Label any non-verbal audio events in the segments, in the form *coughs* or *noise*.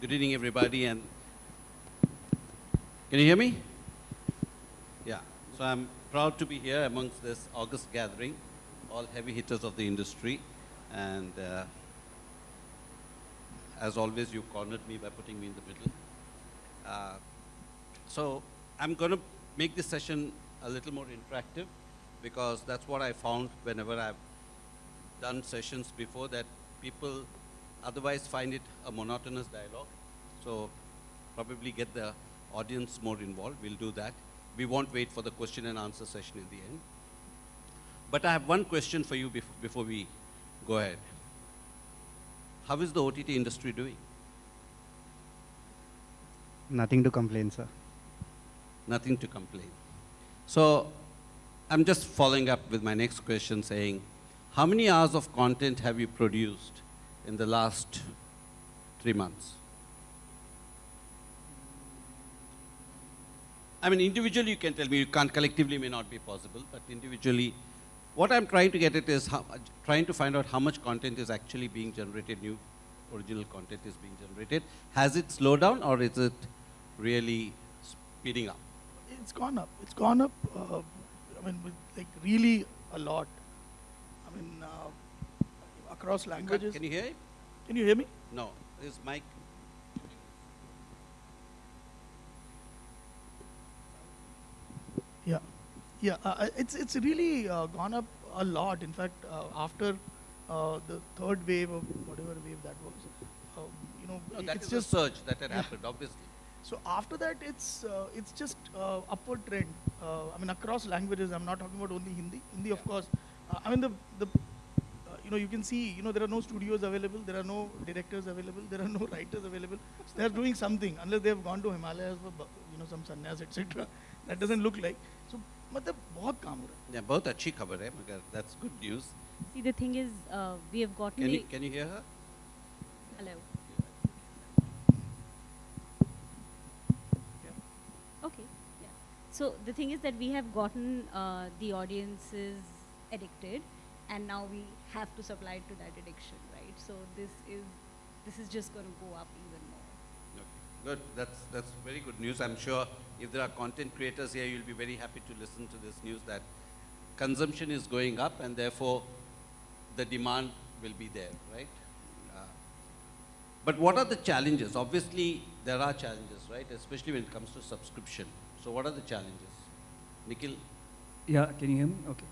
Good evening, everybody, and can you hear me? Yeah. So I'm proud to be here amongst this August gathering, all heavy hitters of the industry, and uh, as always, you cornered me by putting me in the middle. Uh, so I'm going to make this session a little more interactive because that's what I found whenever I've done sessions before that people otherwise find it a monotonous dialogue. So probably get the audience more involved. We'll do that. We won't wait for the question and answer session in the end. But I have one question for you bef before we go ahead. How is the OTT industry doing? Nothing to complain, sir. Nothing to complain. So I'm just following up with my next question saying, how many hours of content have you produced in the last three months? I mean, individually you can tell me, you can't collectively may not be possible, but individually, what I'm trying to get at is how, trying to find out how much content is actually being generated, new original content is being generated. Has it slowed down or is it really speeding up? It's gone up. It's gone up, uh, I mean, with, like really a lot. I mean, uh, across languages. Can you hear it? Can you hear me? No, is mic. Yeah, yeah. Uh, it's it's really uh, gone up a lot. In fact, uh, after uh, the third wave of whatever wave that was, um, you know, No, that it's is just a surge that had Yeah. happened, obviously. So after that, it's uh, it's just uh, upward trend. Uh, I mean, across languages. I'm not talking about only Hindi. Hindi, of course. Uh, I mean, the the uh, you know you can see you know there are no studios available. There are no directors available. There are no *laughs* writers available. So they are doing something unless they have gone to Himalayas for bu- you know some sannyas etc. *laughs* That doesn't look like. So मतलब बहुत काम हो रहा है. Yeah, बहुत अच्छी खबर है मगर that's good news. See, the thing is, uh, we have gotten Can the you can you hear her? hello. Okay, yeah. So the thing is that we have gotten uh, the audiences addicted, and now we have to supply to that addiction, right? So this is this is just going to go up even more. Okay, Good. That's that's very good news. I'm sure if there are content creators here, you'll be very happy to listen to this news that consumption is going up, and therefore the demand will be there, right? Uh, but what are the challenges? Obviously, there are challenges, right? Especially when it comes to subscription. So, what are the challenges? Nikhil? Yeah, can you hear me? Okay.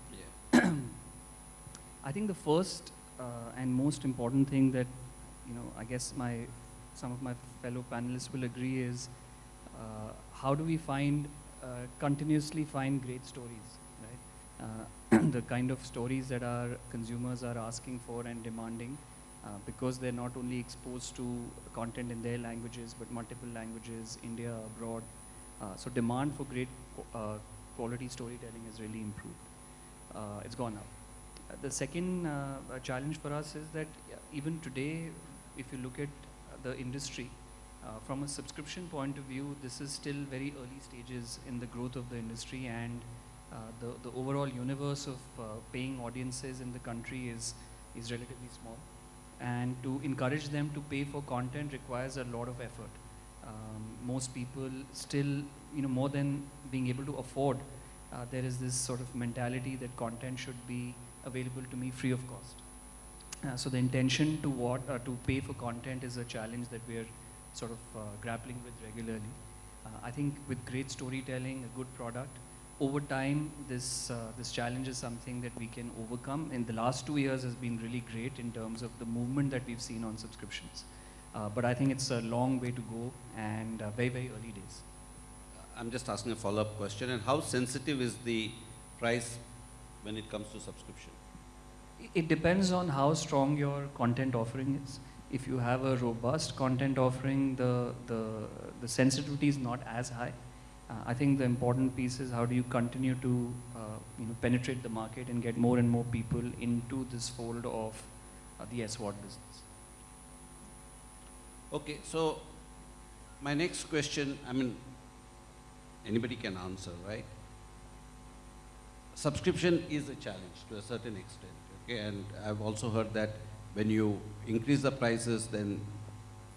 Yeah. *clears throat* I think the first uh, and most important thing that, you know, I guess my some of my fellow panelists will agree is uh, how do we find uh, continuously find great stories, right? Uh, *clears throat* the kind of stories that our consumers are asking for and demanding, uh, because they're not only exposed to content in their languages but multiple languages, India, abroad. So demand for great quality storytelling has really improved. Uh, it's gone up. The second uh, uh, challenge for us is that even today, if you look at uh, the industry, from a subscription point of view, this is still very early stages in the growth of the industry and the, the overall universe of paying audiences in the country is, is relatively small. And to encourage them to pay for content requires a lot of effort. Um, most people still, you know, more than being able to afford, uh, there is this sort of mentality that content should be available to me free of cost. Uh, so the intention to what uh, to pay for content is a challenge that we are sort of uh, grappling with regularly. Uh, I think with great storytelling, a good product, over time this uh, this challenge is something that we can overcome. In the last two years has been really great in terms of the movement that we've seen on subscriptions. Uh, but I think it's a long way to go and very very early days. I'm just asking a follow-up question. And how sensitive is the price when it comes to subscription? It depends on how strong your content offering is. If you have a robust content offering, the, the, the sensitivity is not as high. Uh, I think the important piece is how do you continue to uh, you know, penetrate the market and get more and more people into this fold of uh, the SVOD business. Okay, so my next question, I mean, anybody can answer, right? Subscription is a challenge to a certain extent, okay? And I've also heard that when you increase the prices, then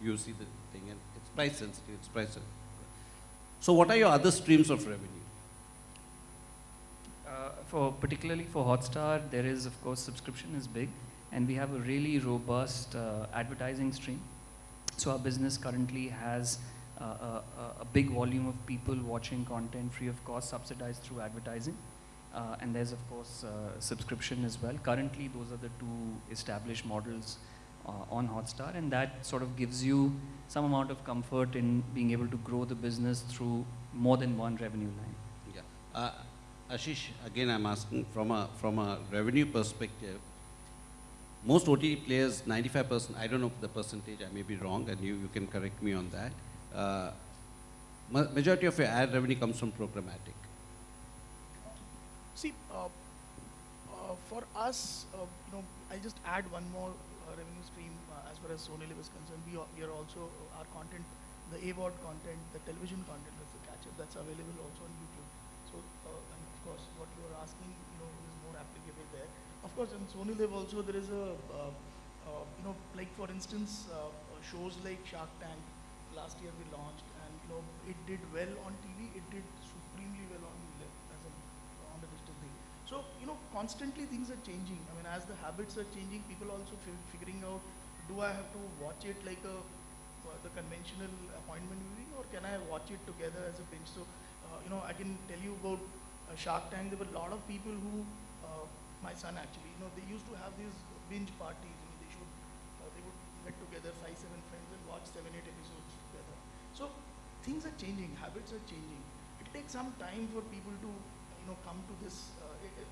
you see the thing. And it's price sensitive, it's price sensitive. So what are your other streams of revenue? Uh, for particularly for Hotstar, there is of course subscription is big, and we have a really robust uh, advertising stream. So our business currently has uh, a, a, a big volume of people watching content free of cost, subsidized through advertising, uh, and there's of course uh, subscription as well. Currently, those are the two established models uh, on Hotstar, and that sort of gives you some amount of comfort in being able to grow the business through more than one revenue line. Yeah. Uh, Ashish, again, I'm asking from a, from a revenue perspective, most OTT players, 95%, I don't know the percentage, I may be wrong, and you, you can correct me on that. Uh, majority of your ad revenue comes from programmatic. See, uh, uh, for us, uh, you know, I just add one more uh, revenue stream uh, as far as Sony LIV is concerned. We are, we are also, our content, the AVOD content, the television content, that's the catch-up, that's available also on YouTube. So, and of course, what you are asking, you know, is more applicable there. Of course, in Sony LIV also there is a, you know, like for instance, shows like Shark Tank, last year we launched, and you know, it did well on TV, it did supremely well on live as a, on the digital thing. So, you know, constantly things are changing. I mean, as the habits are changing, people also fi- figuring out, do I have to watch it like a, uh, the conventional appointment viewing, or can I watch it together as a binge? So, uh, you know, I can tell you about uh, Shark Tank. There were a lot of people who, uh, my son actually, you know, they used to have these binge parties. You know, they should, uh, they would get together, five, seven friends, and watch seven, eight episodes together. So, things are changing, habits are changing. It takes some time for people to, you know, come to this.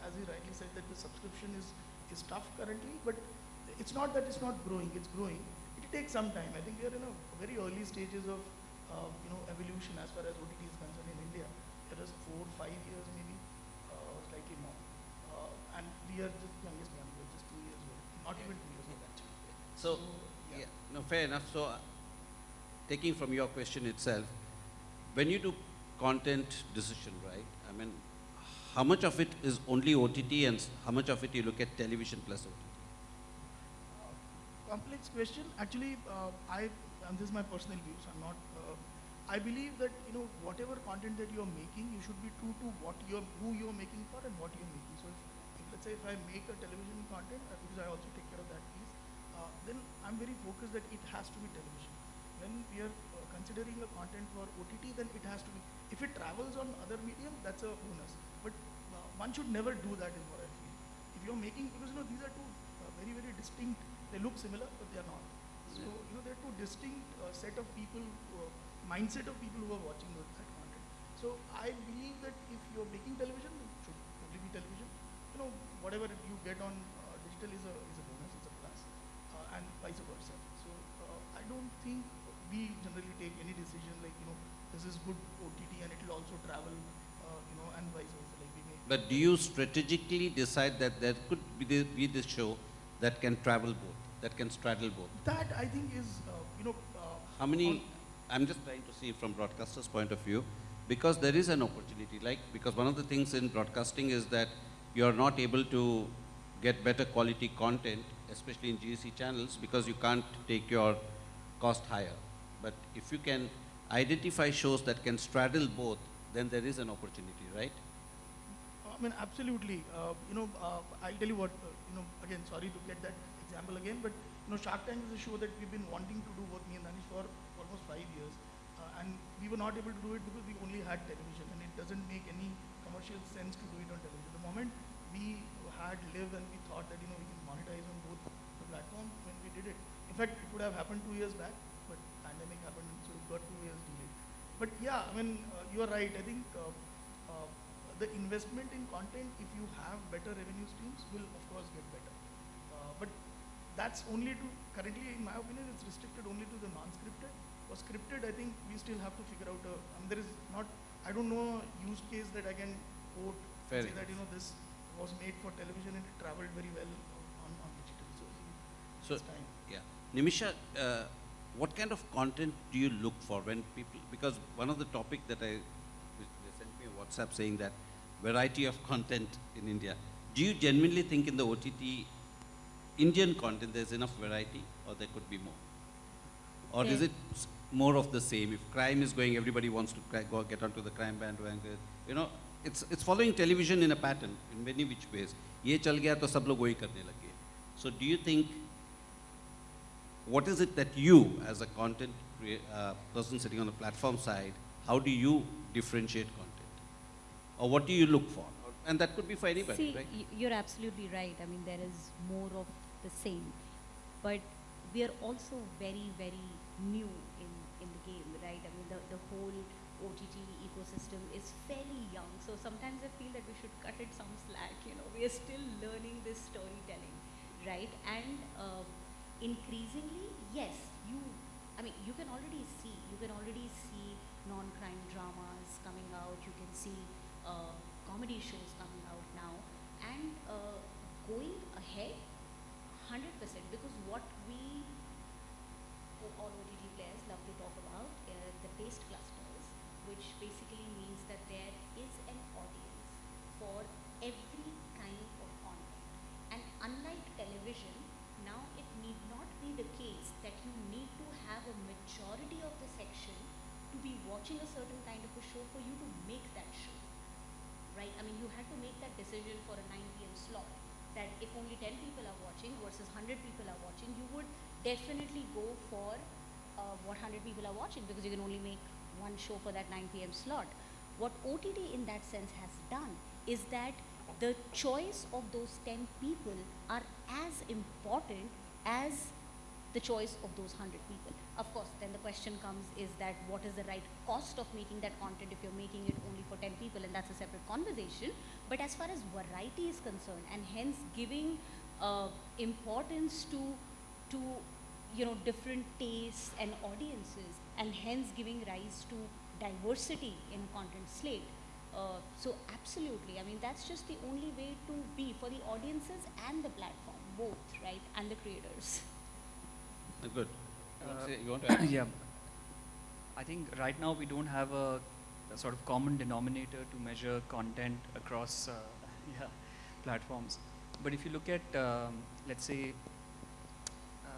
As he rightly said, that the subscription is is tough currently, but it's not that it's not growing. It's growing. It takes some time. I think we are in a very early stages of, uh, you know, evolution as far as OTT is concerned in India. It is four, five years maybe, uh, slightly more. Uh, and we are just youngest one. We're just two years old. Not even two years old actually. So, yeah. yeah, no, fair enough. So, uh, taking from your question itself, when you do content decision, right? I mean, how much of it is only OTT and how much of it you look at television plus OTT? complex question. Actually, uh, I and this is my personal views. I'm not. Uh, I believe that you know whatever content that you're making, you should be true to what you're who you're making for and what you're making. So if, if let's say if I make a television content, uh, because I also take care of that piece, uh, then I'm very focused that it has to be television. When we are uh, considering a content for OTT, then it has to be. If it travels on other medium, that's a bonus. But uh, one should never do that, is what I feel. If you're making, because you know these are two uh, very very distinct. They look similar, but they are not. So you know, they're two distinct uh, set of people, uh, mindset of people who are watching those, that content. So I believe that if you're making television, it should only be television. You know, whatever you get on uh, digital is a is a bonus, it's a plus, uh, and vice versa. So uh, I don't think we generally take any decision like you know this is good OTT and it will also travel, uh, you know, and vice versa. Like we make. But do you strategically decide that there could be the, be the show that can travel both, that can straddle both? that I think is uh, you know. Uh, How many, I'm just trying to see from broadcaster's point of view, because there is an opportunity, like, because one of the things in broadcasting is that you're not able to get better quality content, especially in GEC channels, because you can't take your cost higher. But if you can identify shows that can straddle both, then there is an opportunity, right? I mean, absolutely. Uh, you know, uh, I'll tell you what, uh, you know, again, sorry to get that example again, but, you know, Shark Tank is a show that we've been wanting to do, both me and Danish, for almost five years. Uh, and we were not able to do it because we only had television, and it doesn't make any commercial sense to do it on television. The moment we had live and we thought that, you know, we can monetize on both the platforms, when we did it. In fact, it would have happened two years back, but pandemic happened, so it got two years delayed. But yeah, I mean, uh, you are right. I think uh, the investment in content, if you have better revenue streams, will of course get better. Uh, but that's only to, currently in my opinion, it's restricted only to the non-scripted. For scripted, I think we still have to figure out a, I mean, there is not, I don't know a use case that I can quote, Fair say that, you know, this was made for television and it traveled very well on, on digital. So, So, time. yeah. Nimisha, uh, what kind of content do you look for when people, because one of the topic that I, they sent me a WhatsApp saying that variety of content in India. Do you genuinely think in the OTT Indian content there's enough variety or there could be more? Or is There- it s- more of the same. If crime is going, everybody wants to cri- go get onto the crime bandwagon. You know, it's, it's following television in a pattern in many which ways. ये चल गया तो सब लोग वही करने लगे. So do you think, what is it that you, as a content crea- uh, person sitting on the platform side, how do you differentiate content? Or what do you look for? And that could be for anybody, See, right? you're absolutely right. I mean, there is more of the same. But we are also very, very new in, in the game, right? I mean, the, the whole OTT ecosystem is fairly young. So sometimes I feel that we should cut it some slack, you know. We are still learning this storytelling, right? And uh, increasingly, yes, you, I mean, you can already see, you can already see non-crime dramas coming out. You can see uh, comedy shows coming out now. And uh, going ahead, 100% because what we o- all OTT players love to talk about uh, the taste clusters, which basically means that there is an audience for every kind of content. And unlike television, now it need not be the case that you need to have a majority of the section to be watching a certain kind of a show for you to make that show right? I mean, you had to make that decision for a 9 p.m. slot. That if only 10 people are watching versus 100 people are watching, you would definitely go for uh, what 100 people are watching because you can only make one show for that 9 p.m. slot. What OTT in that sense has done is that the choice of those 10 people are as important as the choice of those 100 people. Of course, then the question comes is that what is the right cost of making that content if you're making it only for 10 people, and that's a separate conversation. But as far as variety is concerned, and hence giving uh, importance to, to you know, different tastes and audiences, and hence giving rise to diversity in content slate. Uh, so absolutely, I mean that's just the only way to be for the audiences and the platform, both, right, and the creators. Good. You want to Uh, say- you want to *coughs* add? yeah. I think right now we don't have a, a sort of common denominator to measure content across uh, *laughs* yeah, platforms. But if you look at, um, let's say, uh,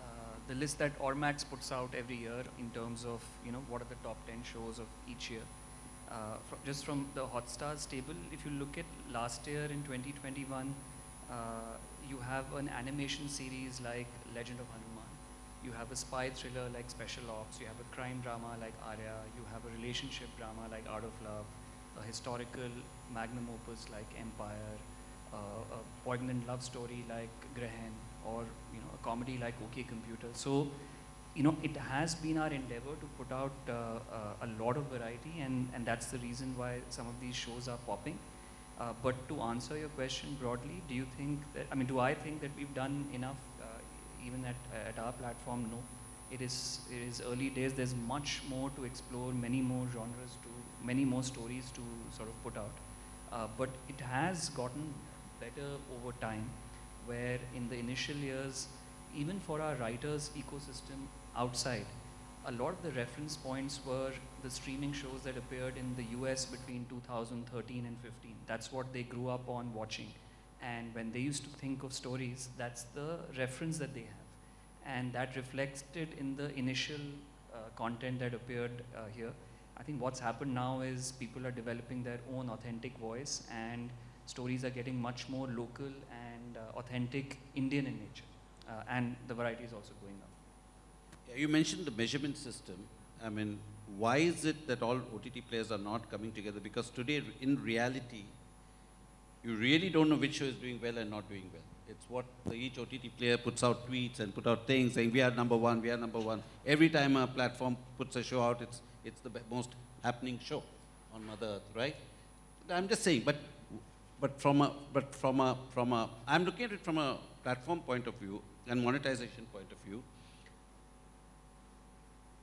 the list that Ormax puts out every year in terms of, you know, what are the top 10 shows of each year. Uh, fro- just from the Hotstars table, if you look at last year in 2021, uh, you have an animation series like Legend of Hanuman. You have a spy thriller like Special Ops. You have a crime drama like Arya. You have a relationship drama like Out of Love. A historical magnum opus like Empire. Uh, a poignant love story like Grahan, or you know a comedy like OK Computer. So, you know, it has been our endeavor to put out uh, uh, a lot of variety, and and that's the reason why some of these shows are popping. Uh, but to answer your question broadly, do you think that, I mean, do I think that we've done enough even at, at our platform? No. It is, it is early days. There's much more to explore, many more genres to, many more stories to sort of put out. Uh, but it has gotten better over time, where in the initial years, even for our writers' ecosystem outside, a lot of the reference points were the streaming shows that appeared in the US between 2013 and 15. That's what they grew up on watching. And when they used to think of stories, that's the reference that they have. And that reflected in the initial uh, content that appeared uh, here. I think what's happened now is people are developing their own authentic voice, and stories are getting much more local and uh, authentic Indian in nature. Uh, and the variety is also going up. Yeah, You mentioned the measurement system. I mean, why is it that all OTT players are not coming together? Because today, in reality, you really don't know which show is doing well and not doing well. It's what the, each OTT player puts out tweets and put out things saying, we are number one, we are number one. Every time a platform puts a show out, it's, it's the most happening show on Mother Earth, right? I'm just saying, but, but from a, but from a, from a, I'm looking at it from a platform point of view and monetization point of view.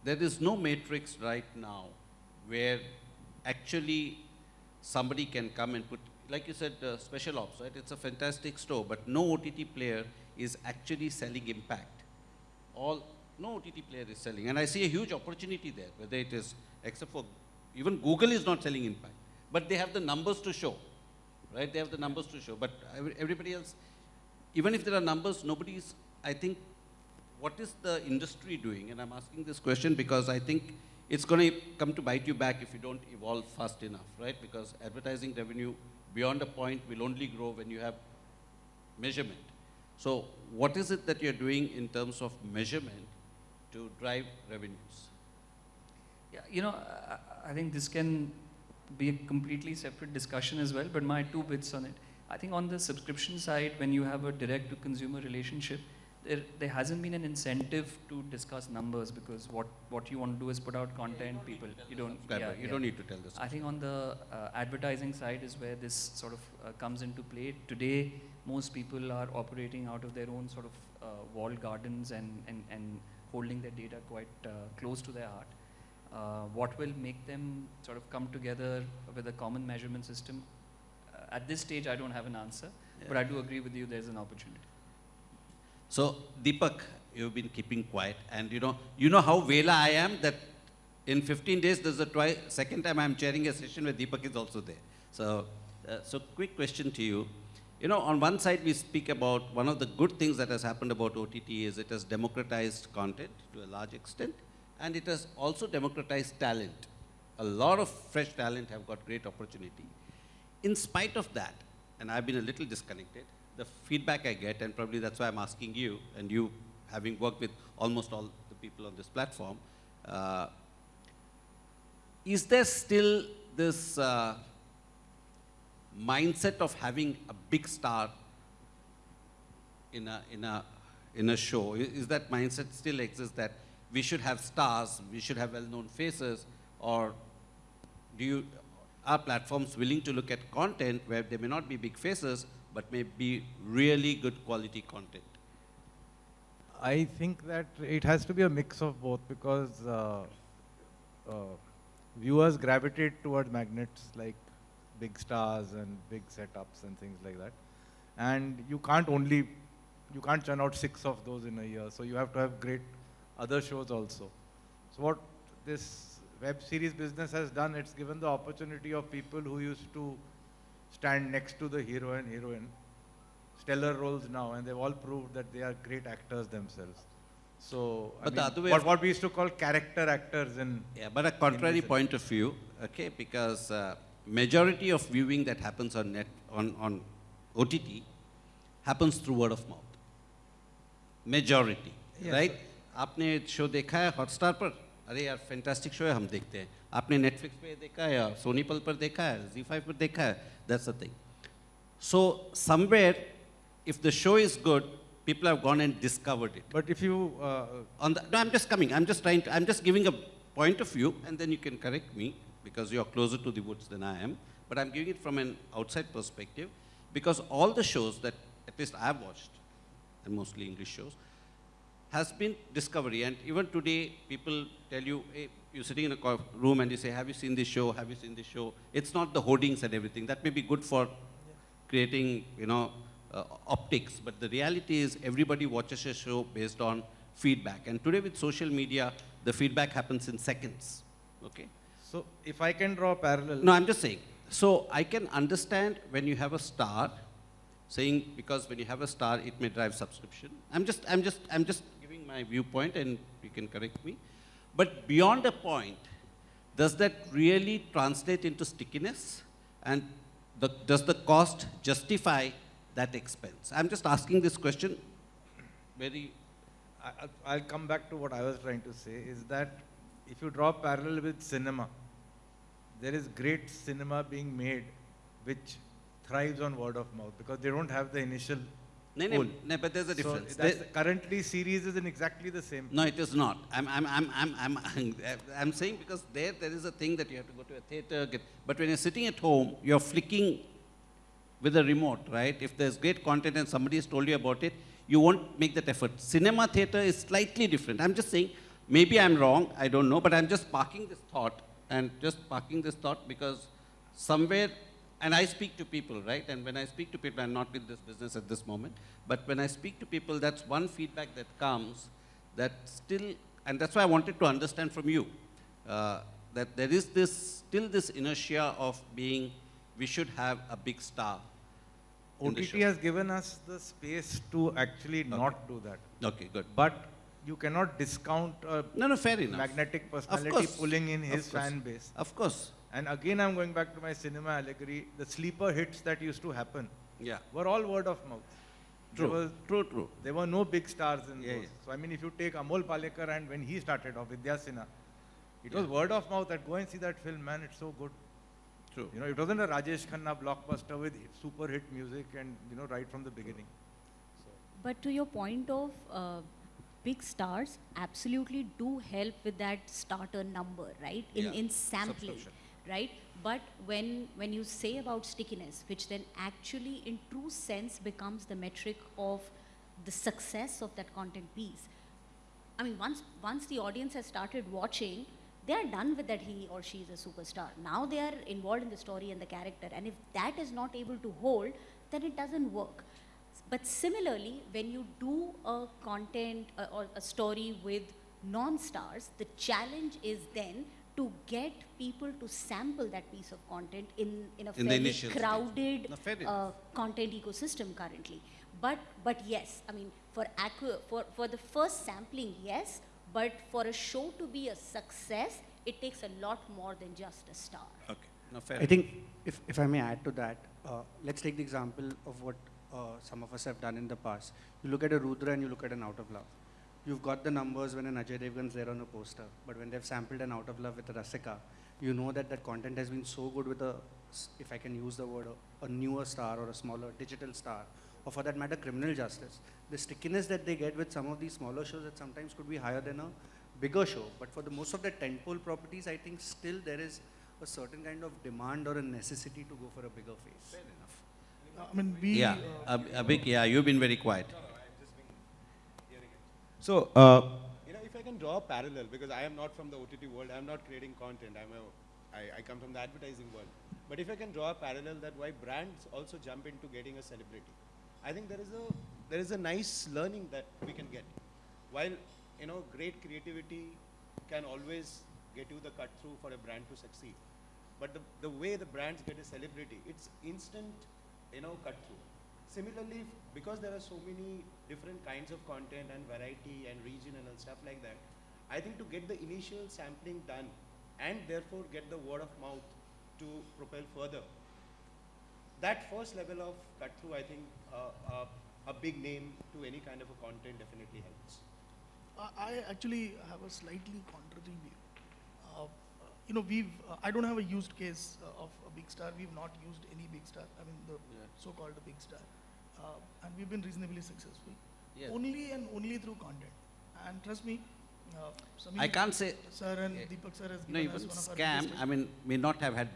There is no matrix right now where actually somebody can come and put, like you said, uh, special ops, right? It's a fantastic store, but no OTT player is actually selling impact. All, no OTT player is selling. And I see a huge opportunity there, whether it is, except for, even Google is not selling impact. But they have the numbers to show, right? They have the numbers to show. But everybody else, even if there are numbers, nobody is, I think, what is the industry doing? And I'm asking this question because I think it's going to come to bite you back if you don't evolve fast enough, right? Because advertising revenue beyond a point will only grow when you have measurement. So what is it that you're doing in terms of measurement to drive revenues? Yeah, you know, I, I think this can be a completely separate discussion as well, but my two bits on it. I think on the subscription side, when you have a direct to consumer relationship, there, there hasn't been an incentive to discuss numbers because what, what you want to do is put out content, people, you don't, yeah, you yeah. don't need to tell this. I think on the uh, advertising side is where this sort of uh, comes into play. Today, most people are operating out of their own sort of uh, walled gardens and, and, and holding their data quite uh, close to their heart. Uh, what will make them sort of come together with a common measurement system? Uh, at this stage, I don't have an answer, but I do agree with you there's an opportunity. So Deepak, you've been keeping quiet, and you know, you know how Vela I am. That in 15 days, there's a twi- second time I'm chairing a session where Deepak is also there. So, uh, so quick question to you. You know, on one side we speak about one of the good things that has happened about OTT is it has democratized content to a large extent, and it has also democratized talent. A lot of fresh talent have got great opportunity. In spite of that, and I've been a little disconnected, the feedback I get, and probably that's why I'm asking you, and you having worked with almost all the people on this platform, uh, is there still this uh, mindset of having a big star in a, in a, in a show? Is that mindset still exists that we should have stars, we should have well-known faces, or do you, are platforms willing to look at content where there may not be big faces, but may be really good quality content? I think that it has to be a mix of both because uh, uh, viewers gravitate towards magnets like big stars and big setups and things like that. And you can't only, you can't churn out six of those in a year. So you have to have great other shows also. So what this web series business has done, it's given the opportunity of people who used to stand next to the hero and heroine stellar roles now, and they've all proved that they are great actors themselves. So, I But the mean, other way what, of- what we used to call character actors in Yeah, but a contrary business. point of view, okay, because uh, majority of viewing that happens on net, on, on OTT happens through word of mouth. Majority, Yes, right? आपने show देखा है Hotstar पर अरे यार fantastic show है हम देखते हैं। आपने नेटफ्लिक्स पे देखा है या सोनी पल पर देखा है जी फाइव पर देखा है? That's a thing so somewhere if the show is good people have gone and discovered it but if you on the I am just coming I am just trying I am just giving a point of view and then you can correct me because you are closer to dudes than I am but I am giving it from an outside perspective because all the shows that at least I have watched and mostly English shows has been discovery. And even today, people tell you, hey, you're sitting in a room and you say, have you seen this show? Have you seen this show? It's not the hoardings and everything. That may be good for creating, you know, uh, optics. But the reality is everybody watches a show based on feedback. And today with social media, the feedback happens in seconds. Okay? so if I can draw a parallel, No, I'm just saying. So I can understand when you have a star, saying because when you have a star, it may drive subscription. I'm just, I'm just, I'm just giving my viewpoint, and you can correct me. But beyond a point, does that really translate into stickiness? And the, does the cost justify that expense? I'm just asking this question. Very. I, I'll- I'll come back to what I was trying to say is that if you draw a parallel with cinema, there is great cinema being made which thrives on word of mouth because they don't have the initial No, no, no, but there's a So difference. There- currently series is in exactly the same. No, it is not. I'm, I'm, I'm, I'm, I'm, *laughs* I'm saying because there, there is a thing that you have to go to a theater, get, but when you're sitting at home, you're flicking with a remote, right? If there's great content and somebody has told you about it, you won't make that effort. Cinema theater is slightly different. I'm just saying, maybe I'm wrong, I don't know, but I'm just parking this thought and just parking this thought because somewhere, and I speak to people, right? And when I speak to people, I'm not in this business at this moment, but when I speak to people, that's one feedback that comes that still, and that's why I wanted to understand from you, uh, that there is this, still this inertia of being, we should have a big star. OTT has given us the space to actually not do that. Okay, good. But you cannot discount a No, no, fair enough. magnetic personality pulling in his fan base. Of course. And again, I'm going back to my cinema allegory. The sleeper hits that used to happen Yeah. were all word of mouth. True. was, True, true. there were no big stars in Yeah, those. yeah. So, I mean, if you take Amol Palekar and when he started off, Vidya Sinha, it was word of mouth that go and see that film, man, it's so good. True. You know, it wasn't a Rajesh Khanna blockbuster with super hit music and, you know, right from the beginning. But to your point of uh, big stars, absolutely do help with that starter number, right? In Yeah, in sampling, subscription. Right? But when when you say about stickiness, which then actually in true sense becomes the metric of the success of that content piece. I mean, once once the audience has started watching, they are done with that he or she is a superstar. Now they are involved in the story and the character, and if that is not able to hold, then it doesn't work. But similarly, when you do a content or a story with non-stars, the challenge is then to get people to sample that piece of content in, in a In fairly initial crowded No, fair uh, content ecosystem currently. But but yes, I mean for accu- for for the first sampling, yes. But for a show to be a success, it takes a lot more than just a star. Okay. No, fair I think if, if I may add to that, uh, let's take the example of what uh, some of us have done in the past. You look at a Rudra and you look at an Out of Love. You've got the numbers when an Ajay Devgan's there on a poster, but when they've sampled an Out of Love with a Rasika, you know that that content has been so good with a, if I can use the word, a, a newer star or a smaller digital star, or for that matter, criminal justice. The stickiness that they get with some of these smaller shows that sometimes could be higher than a bigger show. But for the most of the tentpole properties, I think still there is a certain kind of demand or a necessity to go for a bigger face. Fair enough. I mean, we. Yeah. uh, Ab- Abhik, yeah, you've been very quiet. So, uh, you know, if I can draw a parallel, because I am not from the OTT world, I am not creating content, I'm a, I, I come from the advertising world. But if I can draw a parallel that why brands also jump into getting a celebrity, I think there is a, there is a nice learning that we can get. While, you know, great creativity can always get you the cut through for a brand to succeed. But the, the way the brands get a celebrity, it's instant, you know, cut through. Similarly, because there are so many different kinds of content and variety and regional and stuff like that, I think to get the initial sampling done and therefore get the word of mouth to propel further, that first level of cut through, I think uh, uh, a big name to any kind of a content definitely helps. I- I actually have a slightly contrary view. Uh, you know, we've, uh, I don't have a used case uh, of a big star. We've not used any big star. I mean, the Yeah. so-called big star. Uh, and we've been reasonably successful. Yeah. Only and only through content. And trust me, uh, I can't say, Sir and Yeah. Deepak sir has no, even one of our scam, I mean, may not have had,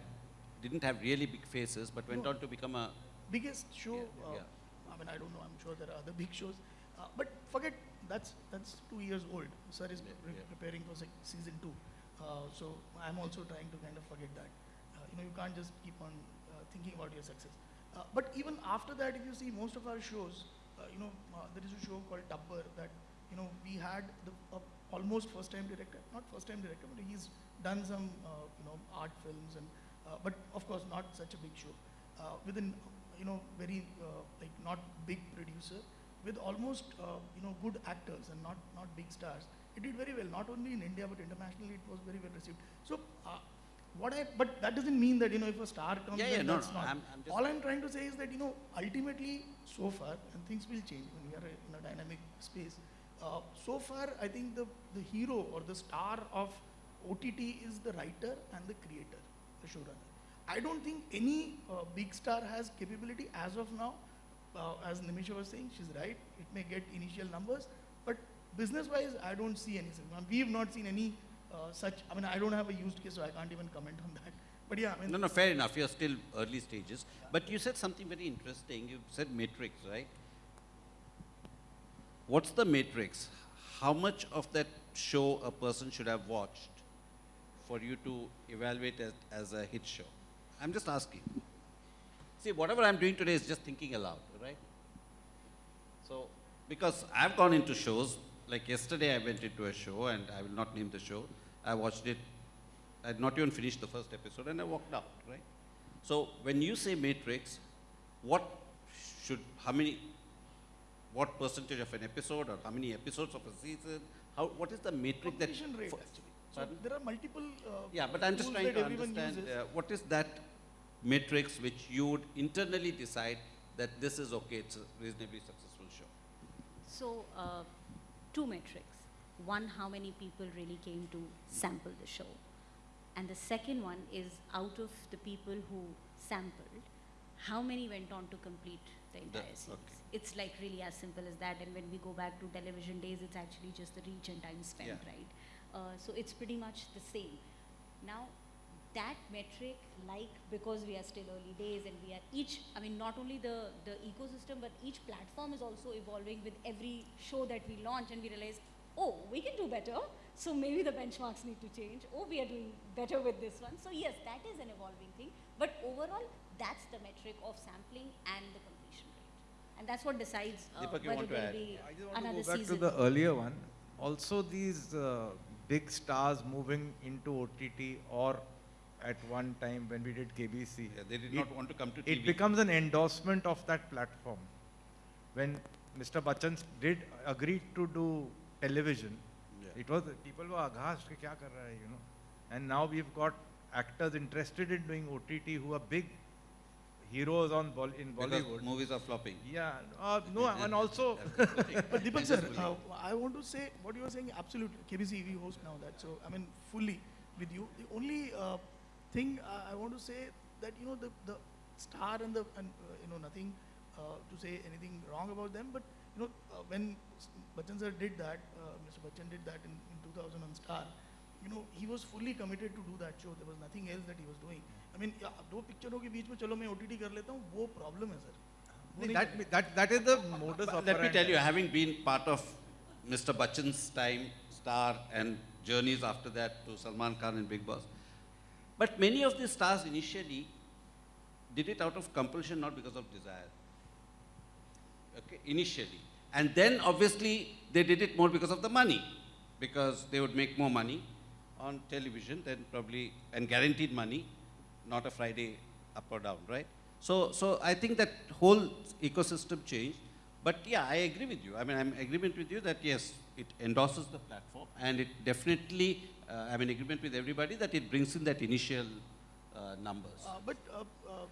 didn't have really big faces, but went No. on to become a, biggest show. Yeah, uh, yeah. I mean, I don't know. I'm sure there are other big shows. Uh, but forget that's that's two years old. Sir is Yeah, pre- yeah. preparing for sec- season two. Uh, so I'm also trying to kind of forget that. Uh, you know, you can't just keep on uh, thinking about your success. Uh, but even after that, if you see most of our shows, uh, you know, uh, there is a show called Tabbar that you know we had the almost first-time director, not first-time director, but he's done some uh, you know art films and uh, but of course not such a big show. With an you know very like not big producer, with almost you know good actors and not not big stars. It did very well, not only in India but internationally. It was very well received. So. What I, but that doesn't mean that you know if a star comes, Yeah, yeah, no, that's no, not. I'm- I'm All I'm trying to say is that you know ultimately so far, and things will change when we are in a dynamic space. Uh, so far, I think the the hero or the star of OTT is the writer and the creator, the showrunner. I don't think any uh, big star has capability as of now. Uh, as Nimisha was saying, she's right. It may get initial numbers, but business-wise, I don't see any. We've not seen any Uh, such. I mean, I don't have a used case, so I can't even comment on that. *laughs* But yeah, I mean, no, no, fair enough, you're still early stages. But you said something very interesting, you said matrix, right? What's the matrix? How much of that show a person should have watched for you to evaluate it as a hit show? I'm just asking. See, whatever I'm doing today is just thinking aloud, right? So, because I've gone into shows, like yesterday I went into a show and I will not name the show. I watched it, I had not even finished the first episode and I walked out, right? So, when you say matrix, what should, how many, what percentage of an episode or how many episodes of a season? How, what is the matrix that? Completion rate for- actually. So Pardon? there are multiple. Uh, Yeah, but I'm just trying to understand, uh, what is that matrix which you would internally decide that this is okay, it's a reasonably successful show? So, uh, two metrics. One, how many people really came to sample the show. And the second one is out of the people who sampled, how many went on to complete the entire series. okay. It's like really as simple as that. And when we go back to television days, it's actually just the reach and time spent, Yeah. right? Uh, so it's pretty much the same. Now, that metric, like because we are still early days and we are each, I mean, not only the, the ecosystem, but each platform is also evolving with every show that we launch and we realize, oh, we can do better. So maybe the benchmarks need to change. Oh, we are doing better with this one. So yes, that is an evolving thing. But overall, that's the metric of sampling and the completion rate. And that's what decides uh, Deepak, you whether want to there'll add? be I just want another to go back season. to the earlier one. Also, these uh, big stars moving into OTT or at one time when we did KBC, Yeah, They did it, not want to come to TV. it becomes an endorsement of that platform. When Mr. Bachchan did agree to do television. Yeah. It was people were aghast, kya kar raha hai, you know. And now we've got actors interested in doing OTT who are big heroes on in Bollywood. Because movies are flopping. Yeah, uh, no, *laughs* and also. but Deepak sir, uh, I want to say what you were saying. Absolutely, KBC we host now that. So I mean, fully with you. The only uh, thing uh, I want to say that you know the the star and the and uh, you know nothing uh, to say anything wrong about them, but you know, uh, when Bachchan sir did that, uh, Mr. Bachchan did that in, in 2000 on Star, you know, he was fully committed to do that show. There was nothing else that he was doing. I mean, दो पिक्चरों के बीच में चलो OTT कर problem है sir. That, that, that is the modus operandi. Let me tell you, having been part of Mr. Bachchan's time, Star, and journeys after that to Salman Khan and Bigg Boss, but many of these stars initially did it out of compulsion, not because of desire. Okay, initially. And then obviously they did it more because of the money, because they would make more money on television than probably, and guaranteed money, not a Friday up or down, right? So, so I think that whole ecosystem changed. But yeah, I agree with you. I mean, I'm agreement with you that yes, it endorses the platform and it definitely, uh, I'm in agreement with everybody that it brings in that initial uh, numbers. Uh, but uh, uh,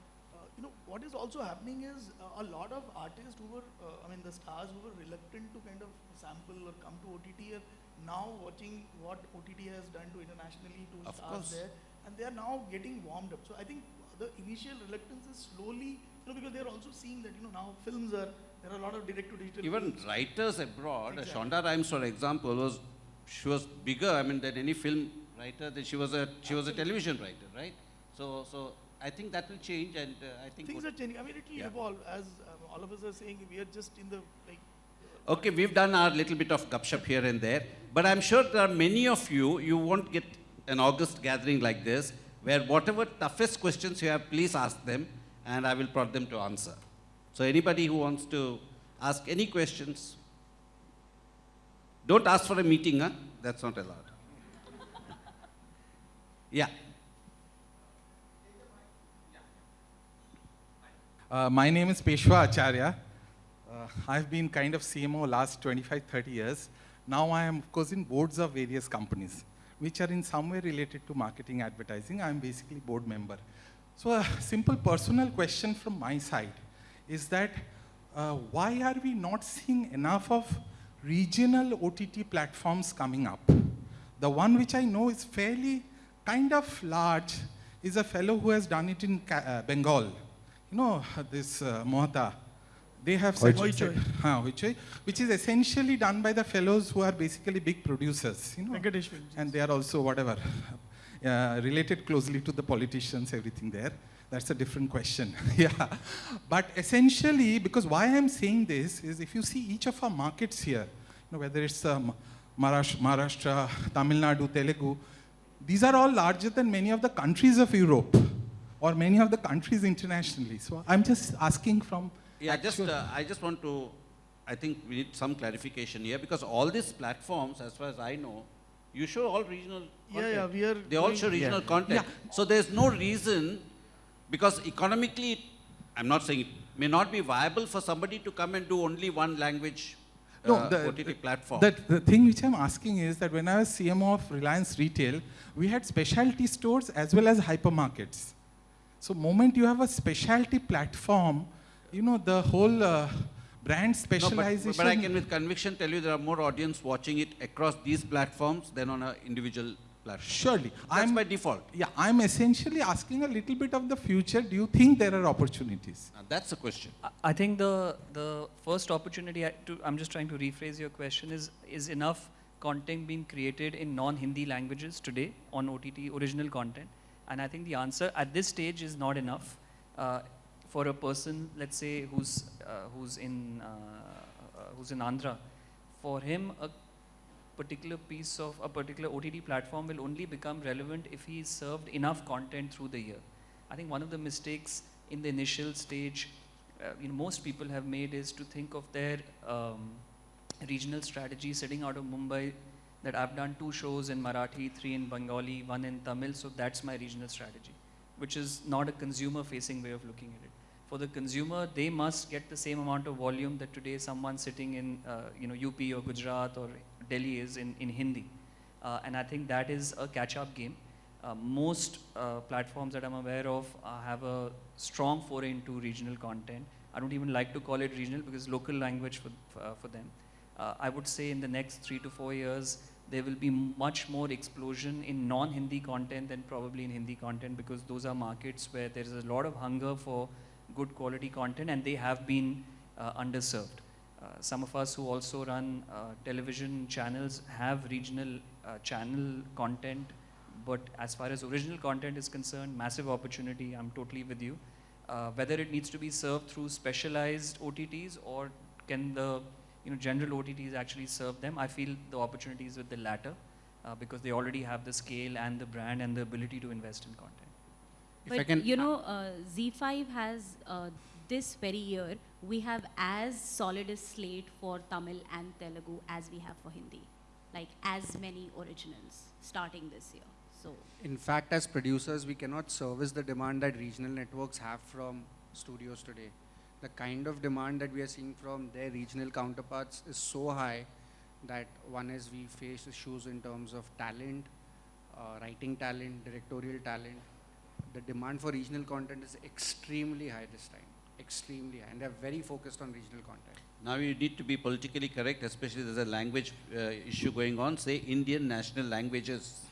you know what is also happening is uh, a lot of artists who were, uh, I mean, the stars who were reluctant to kind of sample or come to OTT are now watching what OTT has done to internationally to Of stars course. there, and they are now getting warmed up. So I think the initial reluctance is slowly, you know, because they are also seeing that you know now films are there are a lot of direct to digital. Even writers abroad, uh, Exactly. Shonda Rhimes, for example, was she was bigger. I mean, than any film writer. That she was a she was a television writer, right? So so I think that will change, and uh, I think. Things are changing. I mean, it will Yeah. evolve as um, all of us are saying. We are just in the like. Okay, we've done our little bit of gupshup here and there, but I'm sure there are many of you, you won't get an August gathering like this, where whatever toughest questions you have, please ask them, and I will prod them to answer. So anybody who wants to ask any questions, don't ask for a meeting, huh? That's not allowed. *laughs* Yeah. Uh, my name is Peshwa Acharya. Uh, I've been kind of CMO last 25, 30 years. Now I am, of course, in boards of various companies, which are in some way related to marketing advertising. I'm basically board member. So a simple personal question from my side is that uh, why are we not seeing enough of regional OTT platforms coming up? The one which I know is fairly kind of large is a fellow who has done it in uh, Bengal. You know, this uh, Mohata. They have such Hoichoi. Huh, Hoichoi, which is essentially done by the fellows who are basically big producers. You know, and they are also whatever *laughs* uh, related closely to the politicians everything there that's a different question *laughs* yeah but essentially because why i'm saying this is if you see each of our markets here you know, whether it's um, maharashtra tamil nadu telugu these are all larger than many of the countries of europe or many of the countries internationally so i'm just asking from Yeah, just, uh, I just want to, I think we need some clarification here because all these platforms, as far as I know, you show all regional Yeah, content. yeah, we are They all show regional Yeah. content. So there's no reason, because economically I'm not saying it may not be viable for somebody to come and do only one language No, uh, the- OTT platform. The, the thing which I'm asking is that when I was CMO of Reliance Retail, we had specialty stores as well as hypermarkets. So moment you have a specialty platform, you know, the whole uh, brand No, specialization. but, but I can with conviction tell you there are more audience watching it across these platforms than on an individual platform. Surely. That's I'm, by default. yeah, I'm essentially asking a little bit of the future. Do you think there are opportunities? Uh, that's the question. I- I think the, the first opportunity, I- to, I'm just trying to rephrase your question, is, is enough content being created in non-Hindi languages today on OTT, original content? And I think the answer at this stage is not enough. Uh, for a person, let's say, who's, uh, who's, in, uh, uh, who's in Andhra, for him, a particular piece of a particular OTT platform will only become relevant if he served enough content through the year. I think one of the mistakes in the initial stage, uh, you know, most people have made is to think of their um, regional strategy sitting out of Mumbai. That I've done two shows in Marathi, three in Bengali, one in Tamil, so that's my regional strategy, which is not a consumer-facing way of looking at it. For the consumer, they must get the same amount of volume that today someone sitting in, uh, you know, UP or Gujarat or Delhi is in, in Hindi. Uh, and I think that is a catch-up game. Uh, most uh, platforms that I'm aware of uh, have a strong foray into regional content. I don't even like to call it regional because local language for, for, uh, for them. Uh, I would say in the next three to four years, there will be much more explosion in non-Hindi content than probably in Hindi content because those are markets where there is a lot of hunger for good quality content and they have been uh, underserved. Uh, some of us who also run uh, television channels have regional uh, channel content, but as far as original content is concerned, massive opportunity. I'm totally with you. Uh, whether it needs to be served through specialized OTTs or can the you know general OTTs actually serve them, I feel the opportunity is with the latter uh, because they already have the scale and the brand and the ability to invest in content. If I But can you know, uh, ZEE5 has uh, this very year, we have as solid a slate for Tamil and Telugu as we have for Hindi. Like as many originals starting this year. So In fact, as producers, we cannot service the demand that regional networks have from studios today. The kind of demand that we are seeing from their regional counterparts is so high that one is we face issues in terms of talent, uh, writing talent, directorial talent. The demand for regional content is extremely high this time, extremely high, and they're very focused on regional content. Now you need to be politically correct, especially there's a language uh, issue going on. Say Indian national languages.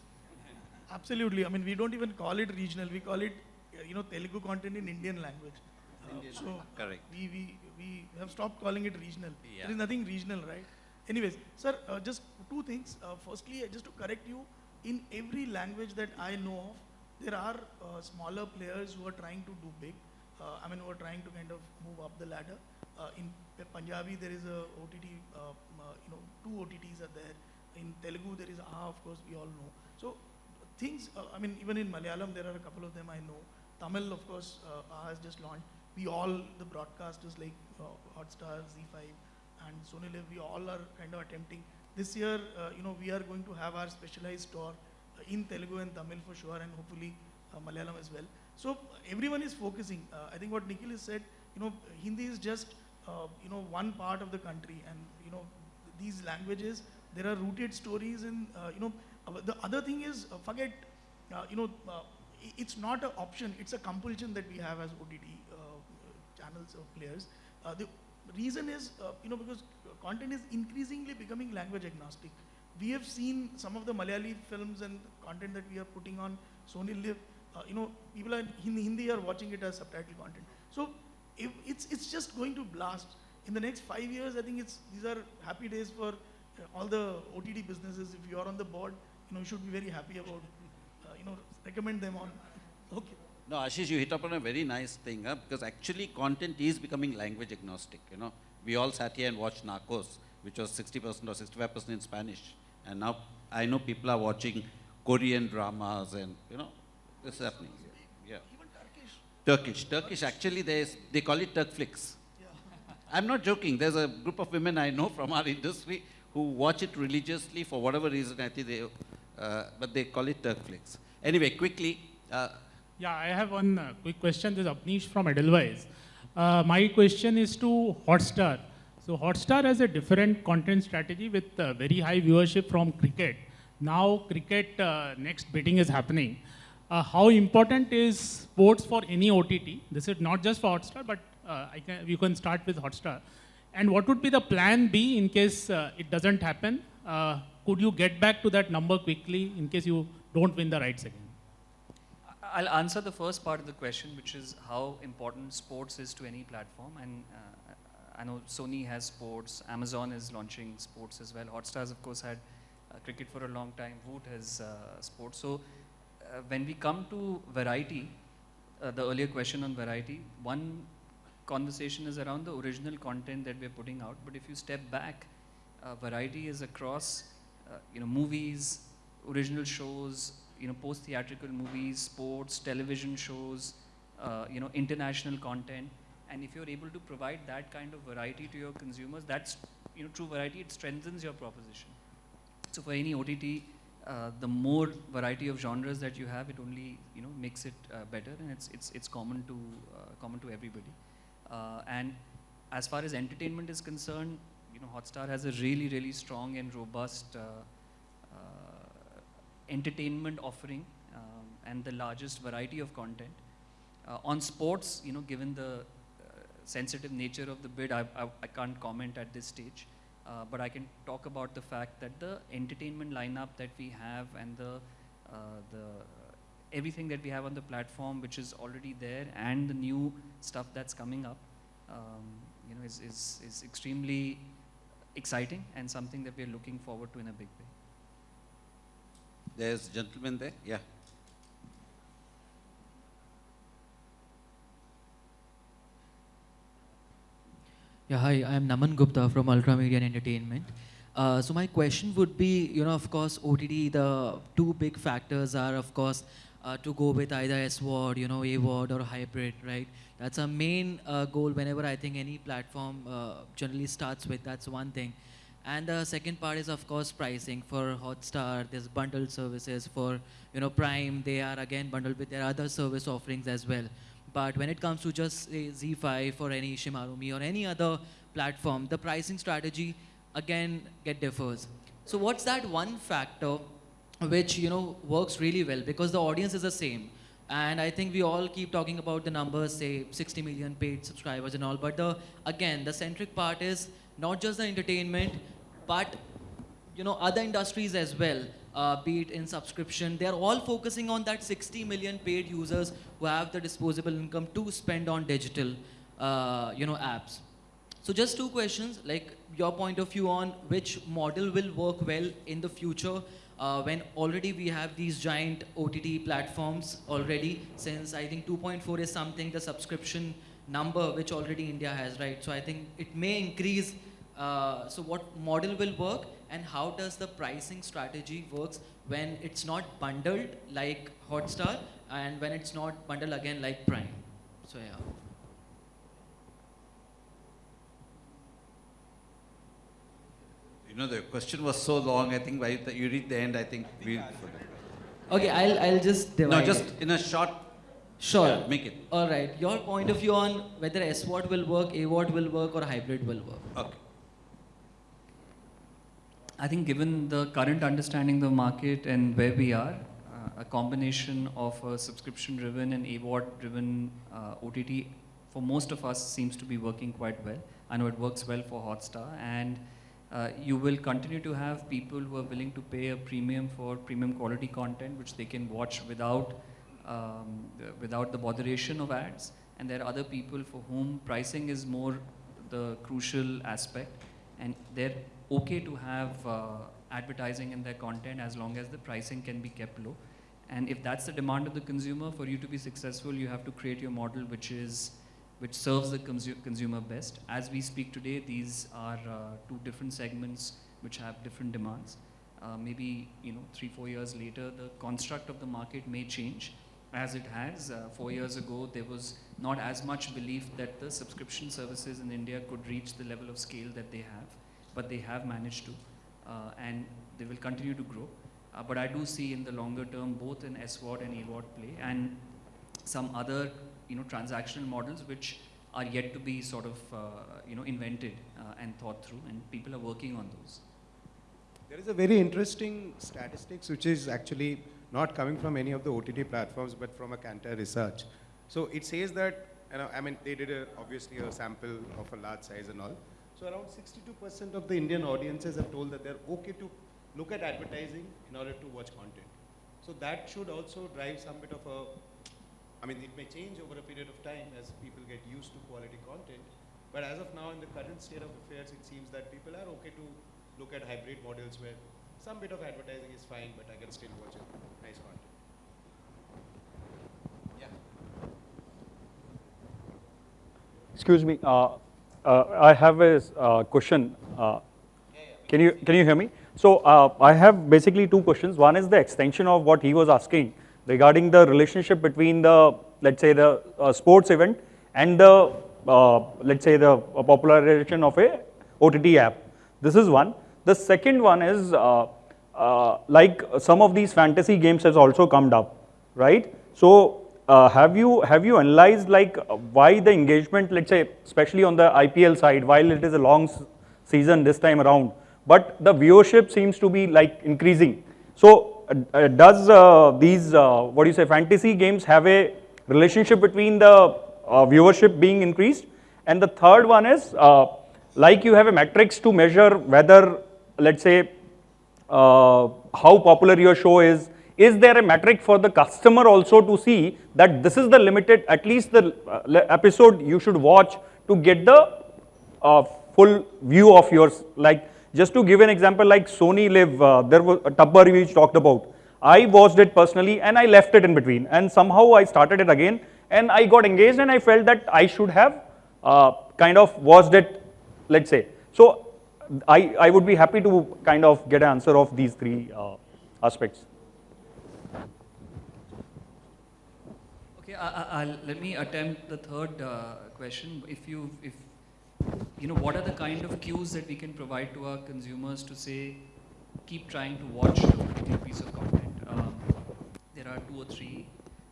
Absolutely. I mean, we don't even call it regional. We call it, uh, you know, Telugu content in Indian language. Indian, so correct. we, we, we have stopped calling it regional. Yeah. There is nothing regional, right? Anyways, sir, uh, just two things. Uh, firstly, uh, just to correct you, in every language that I know of, there are uh, smaller players who are trying to do big. Uh, I mean, who are trying to kind of move up the ladder. Uh, in Punjabi, there is a OTT, uh, uh, you know, two OTTs are there. In Telugu, there is AHA, of course, we all know. So things, uh, I mean, even in Malayalam, there are a couple of them I know. Tamil, of course, uh, has just launched. We all, the broadcasters like uh, Hotstar, ZEE5, and Sony we all are kind of attempting. This year, uh, you know, we are going to have our specialized store uh, in Telugu and Tamil for sure, and hopefully uh, Malayalam as well. So everyone is focusing. Uh, I think what Nikhil has said, you know, Hindi is just, you know, one part of the country, and you know, these languages, there are rooted stories in, you know, the other thing is, forget, you know, it's not an option, it's a compulsion that we have as OTT uh, players. Uh, the reason is, uh, you know, because content is increasingly becoming language agnostic. We have seen some of the Malayali films and content that we are putting on Sony LIV. Uh, you know, people in Hindi are watching it as subtitle content. So if it's it's just going to blast. In the next five years, I think it's these are happy days for uh, all the OTT businesses. If you are on the board, you know, you should be very happy about, uh, you know, recommend them on. Okay. No, Ashish, you hit upon a very nice thing, huh? because actually content is becoming language agnostic. You know, we all sat here and watched Narcos, which was 60% or 65% in Spanish, and now I know people are watching Korean dramas, and you know, this is happening. Yeah. Even Turkish. Turkish, Turkish. Actually, they they call it Turkflix. I'm not joking. There's a group of women I know from our industry who watch it religiously for whatever reason. I think they, uh, but they call it Turkflix. Anyway, quickly. Uh, Yeah, I have one uh, quick question. This is Apnish from Edelweiss. Uh, my question is to Hotstar. So Hotstar has a different content strategy with uh, very high viewership from cricket. Now cricket uh, next betting is happening. Uh, how important is sports for any OTT? This is not just for Hotstar, but uh, can, you can start with Hotstar. And what would be the plan B in case it doesn't happen? Could you get back to that number quickly in case you don't win the rights again? I'll answer the first part of the question, which is how important sports is to any platform. And uh, I know Sony has sports, Amazon is launching sports as well. Hotstar's, of course, had uh, cricket for a long time. Voot has uh, sports. So uh, when we come to variety, uh, the earlier question on variety, one conversation is around the original content that we're putting out. But if you step back, uh, variety is across, you know, movies, original shows, you know, post-theatrical movies, sports, television shows, uh, you know, international content. And if you're able to provide that kind of variety to your consumers, that's, you know, true variety, it strengthens your proposition. So for any OTT, uh, the more variety of genres that you have, it only, you know, makes it uh, better and it's, it's, it's common to, uh, common to everybody. Uh, and as far as entertainment is concerned, you know, Hotstar has a really, really strong and robust uh, entertainment offering um, and the largest variety of content. Uh, on sports, you know, given the uh, sensitive nature of the bid, I, I, I can't comment at this stage. Uh, but I can talk about the fact that the entertainment lineup that we have and the, uh, the everything that we have on the platform, which is already there, and the new stuff that's coming up, um, you know, is, is, is extremely exciting and something that we're looking forward to in a big way. There's a gentleman there, yeah. Yeah, hi, I'm Naman Gupta from Ultra Media and Entertainment. Uh, so my question would be, you know, of course, OTT, the two big factors are, of course, uh, to go with either SVOD, you know, AVOD or hybrid, right? That's a main uh, goal whenever I think any platform uh, generally starts with, that's one thing. And the second part is, of course, pricing. For Hotstar, there's bundled services. For, you know, Prime, they are again bundled with their other service offerings as well. But when it comes to just say, ZEE5 or any ShemarooMe or any other platform, the pricing strategy again get differs. So what's that one factor which you know works really well because the audience is the same, and I think we all keep talking about the numbers, say 60 million paid subscribers and all. But the again the centric part is not just the entertainment, but you know other industries as well uh, be it in subscription they are all focusing on that 60 million paid users who have the disposable income to spend on digital uh, you know apps. So just two questions like your point of view on which model will work well in the future uh, when already we have these giant OTT platforms already since I think 2.4 is something the subscription number which already India has right? So I think it may increase uh, so what model will work and how does the pricing strategy works when it's not bundled like Hotstar and when it's not bundled again like Prime. So yeah. You know, the question was so long, I think by the you read the end, I think we. Okay, I'll, I'll just divide No, just it. in a short, Sure. yeah, make it. All right. Your point of view on whether SVOD will work, AVOD will work, or hybrid will work. Okay. I think given the current understanding of the market and where we are, uh, a combination of a subscription-driven and AVOD-driven uh, OTT for most of us seems to be working quite well. I know it works well for Hotstar and uh, you will continue to have people who are willing to pay a premium for premium quality content which they can watch without, um, without the botheration of ads. And there are other people for whom pricing is more the crucial aspect and they're okay to have uh, advertising in their content as long as the pricing can be kept low. And if that's the demand of the consumer, for you to be successful, you have to create your model which is which serves the consu- consumer best. As we speak today, these are uh, two different segments which have different demands. Uh, maybe you know three four years later, the construct of the market may change, as it has. Uh, four years ago, there was not as much belief that the subscription services in India could reach the level of scale that they have, but they have managed to, uh, and they will continue to grow. Uh, but I do see in the longer term both an SVOD and AVOD play, and some other you know transactional models which are yet to be sort of uh, you know invented and thought through, and people are working on those. There is a very interesting statistics which is actually not coming from any of the OTT platforms but from a Kantar research. So it says that, you know, I mean, they did a, obviously a sample of a large size and all. So around 62% of the Indian audiences have told that they're okay to look at advertising in order to watch content. So that should also drive some bit of a, I mean, it may change over a period of time as people get used to quality content. But as of now, in the current state of affairs, it seems that people are okay to look at hybrid models where some bit of advertising is fine, but I can still watch it. Nice content. Yeah. Excuse me, uh, uh, I have a uh, question. Uh, can you can you hear me? So uh, I have basically two questions. One is the extension of what he was asking regarding the relationship between the let's say the uh, sports event and the let's say the popularization of a OTT app. This is one. The second one is like some of these fantasy games has also come up, right? So uh, have you have you analyzed like uh, why the engagement, let's say, especially on the IPL side, while it is a long season this time around, but the viewership seems to be like increasing. So uh, does these what do you say fantasy games have a relationship between the viewership being increased? And the third one is like you have a metrics to measure whether, let's say, how popular your show is, is there a metric for the customer also to see that this is the limited, at least the uh, episode you should watch to get the uh, full view of yours. Like just to give an example, like Sony LIV, uh, there was a Tabbar which talked about. I watched it personally and I left it in between and somehow I started it again and I got engaged and I felt that I should have uh, kind of watched it, let's say. So I, I would be happy to kind of get an answer of these three uh, aspects. I, will let me attempt the third uh, question. If you, if you know, what are the kind of cues that we can provide to our consumers to say, keep trying to watch a piece of content? Um, there are two or three.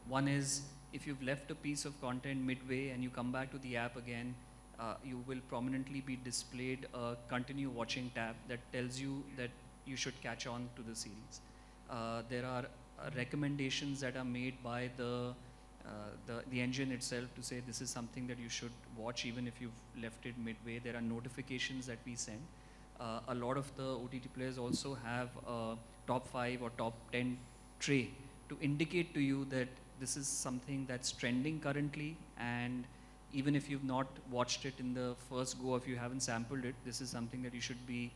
One is if you've left a piece of content midway and you come back to the app again, uh, you will prominently be displayed a continue watching tab that tells you that you should catch on to the series. Uh, there are uh, recommendations that are made by the uh, the, the engine itself to say this is something that you should watch even if you've left it midway. There are notifications that we send. Uh, a lot of the OTT players also have a top 5 or top 10 tray to indicate to you that this is something that's trending currently and even if you've not watched it in the first go, if you haven't sampled it, this is something that you should be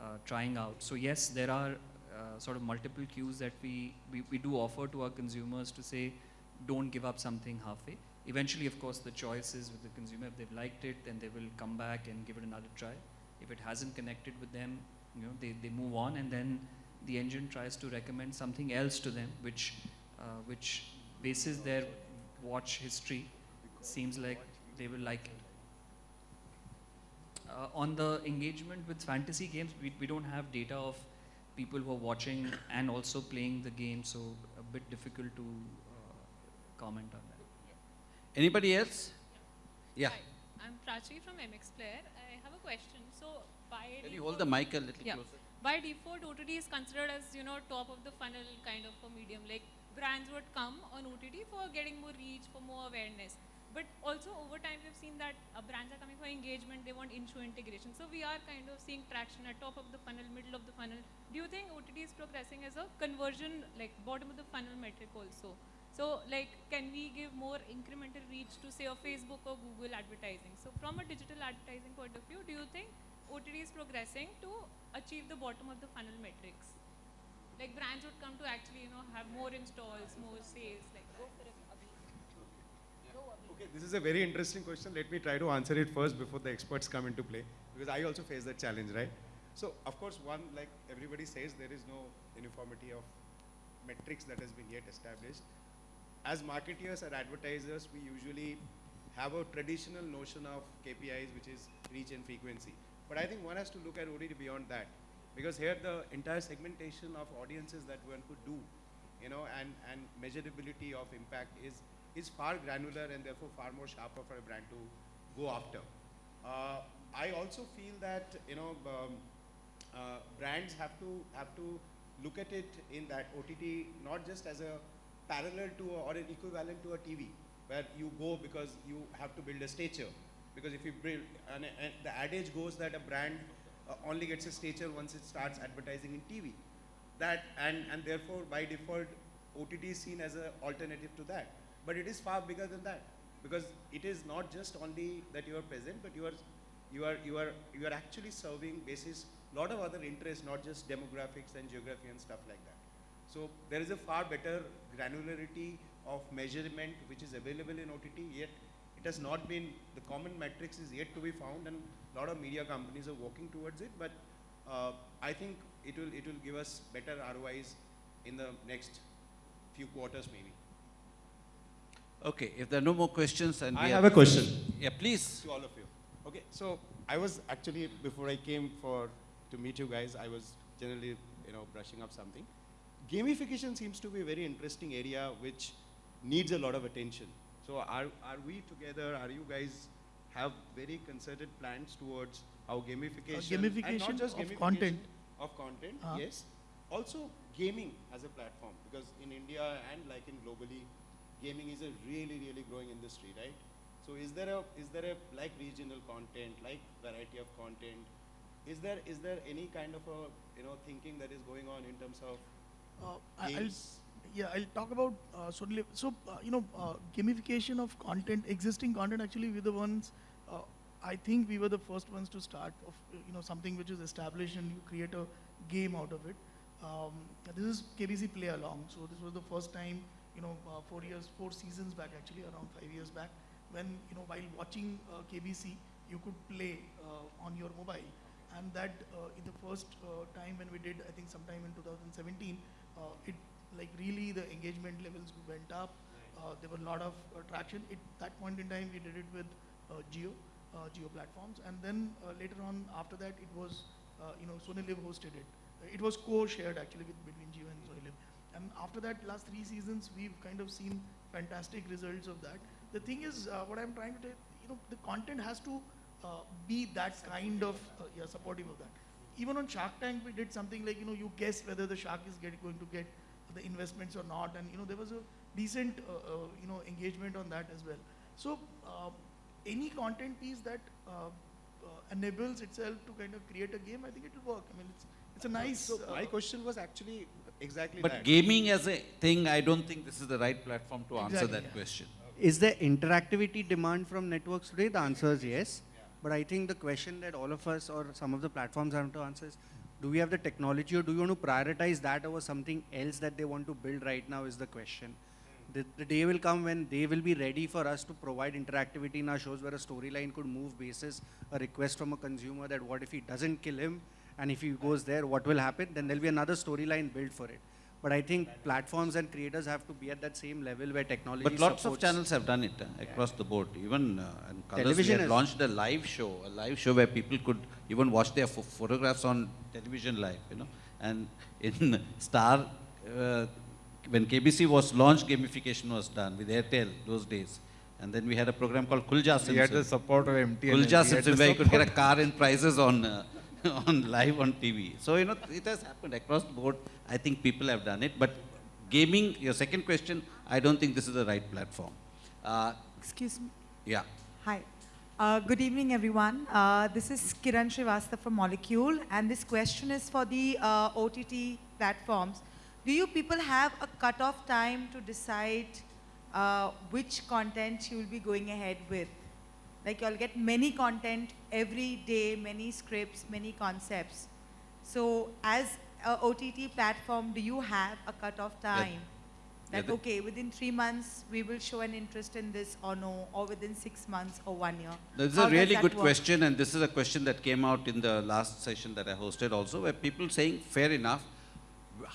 uh, trying out. So yes, there are uh, sort of multiple cues that we, we, we do offer to our consumers to say, don't give up something halfway. Eventually, of course, the choice is with the consumer. If they've liked it, then they will come back and give it another try. If it hasn't connected with them, you know, they, they move on and then the engine tries to recommend something else to them, which, uh, which bases their watch history, seems like they will like it. Uh, on the engagement with fantasy games, we, we don't have data of people who are watching and also playing the game, so a bit difficult to comment on that. Anybody else? Yeah. Hi, I'm Prachi from MX Player. I have a question. So by Can you hold the mic a little yeah. closer? By default, OTT is considered as you know top of the funnel kind of a medium. Like brands would come on OTT for getting more reach, for more awareness. But also over time, we've seen that uh, brands are coming for engagement. They want in-show integration. So we are kind of seeing traction at top of the funnel, middle of the funnel. Do you think OTT is progressing as a conversion, like bottom of the funnel metric also? So like, can we give more incremental reach to say a Facebook or Google advertising? So from a digital advertising point of view, do you think OTT is progressing to achieve the bottom of the funnel metrics? Like brands would come to actually, you know, have more installs, more sales, like go for it. Okay, this is a very interesting question. Let me try to answer it first before the experts come into play, because I also face that challenge, right? So, of course, one, like everybody says, there is no uniformity of metrics that has been yet established as marketeers or advertisers, we usually have a traditional notion of KPIs, which is reach and frequency. But I think one has to look at OTT beyond that. Because here the entire segmentation of audiences that one could do, you know, and, and measurability of impact is, is far granular and therefore far more sharper for a brand to go after. Uh, I also feel that you know um, uh, brands have to have to look at it in that OTT not just as a parallel to a, or an equivalent to a TV, where you go because you have to build a stature. Because if you build, and, and the adage goes that a brand uh, only gets a stature once it starts advertising in TV. That and and therefore by default, OTT is seen as an alternative to that. But it is far bigger than that because it is not just only that you are present, but you are you are you are you are actually serving basis lot of other interests, not just demographics and geography and stuff like that. So there is a far better granularity of measurement which is available in OTT. Yet it has not been the common metrics is yet to be found, and a lot of media companies are working towards it. But uh, I think it will it will give us better ROIs in the next few quarters maybe. Okay, if there are no more questions and I we have a question. Yeah, please. To all of you. Okay, so I was actually, before I came for, to meet you guys, I was generally, you know, brushing up something. Gamification seems to be a very interesting area which needs a lot of attention. So are, are we together, are you guys have very concerted plans towards how gamification, and not gamification just of gamification content. of content, Uh. yes. Also gaming as a platform, because in India and like in globally, gaming is a really, really growing industry, right? So is there a is there a like regional content, like variety of content? Is there is there any kind of a you know thinking that is going on in terms of Uh, I'll, yeah, I'll talk about uh, Sonali. So, uh, you know, uh, gamification of content, existing content, actually, we're the ones, uh, I think we were the first ones to start of, uh, you know, something which is established and you create a game out of it. Um, this is KBC Play Along. So, this was the first time, you know, uh, four years, four seasons back, actually, around five years back, when, you know, while watching uh, KBC, you could play uh, on your mobile. And that, uh, in the first uh, time when we did, I think sometime in 2017, uh, it like really the engagement levels went up. Uh, there were a lot of uh, traction. At that point in time, we did it with uh, Jio, uh, Jio platforms, and then uh, later on after that, it was uh, you know Sony LIV hosted it. Uh, It was co-shared actually with between Jio and Sony LIV. And after that, last three seasons, we've kind of seen fantastic results of that. The thing is, uh, what I'm trying to tell, you know, the content has to uh, be that kind of uh, yeah supportive of that even on Shark Tank, we did something like, you know, you guess whether the shark is get, going to get the investments or not. And, you know, there was a decent, uh, uh, you know, engagement on that as well. So, uh, any content piece that uh, uh, enables itself to kind of create a game, I think it will work. I mean, it's, it's a nice. So my uh, question was actually exactly But that. gaming as a thing, I don't think this is the right platform to answer that yeah. question. Is there interactivity demand from networks today? The answer is yes. But I think the question that all of us or some of the platforms have to answer is, do we have the technology or do you want to prioritize that over something else that they want to build right now is the question. The, the day will come when they will be ready for us to provide interactivity in our shows where a storyline could move basis a request from a consumer that what if he doesn't kill him and if he goes there, what will happen? Then there'll be another storyline built for it. But I think platforms and creators have to be at that same level where technology But lots of channels have done it uh, across the board. Even uh, in Colors, Television had is- launched a live show, a live show where people could even watch their pho- photographs on television live, you know. And in *laughs* Star, uh, when KBC was launched, gamification was done with Airtel those days. And then we had a program called Kulja We had the support of MTN. Khul Ja Sim Sim, where you could get a car and prizes on, uh, *laughs* on live on TV. So, you know, it has happened across the board. I think people have done it. But gaming, your second question, I don't think this is the right platform. Uh, Excuse me. yeah. Hi. Uh, good evening, everyone. Uh, this is Kiran Srivastava from Molecule, and this question is for the uh, OTT platforms. Do you people have a cutoff time to decide uh, which content you will be going ahead with? Like you'll get many content every day, many scripts, many concepts. So as a OTT platform, do you have a cutoff Yeah. time? Yeah, That, the- okay, within three months, we will show an interest in this or no, or within six months or one year? This is How a really good work? question, and this is a question that came out in the last session that I hosted also, where people saying, fair enough,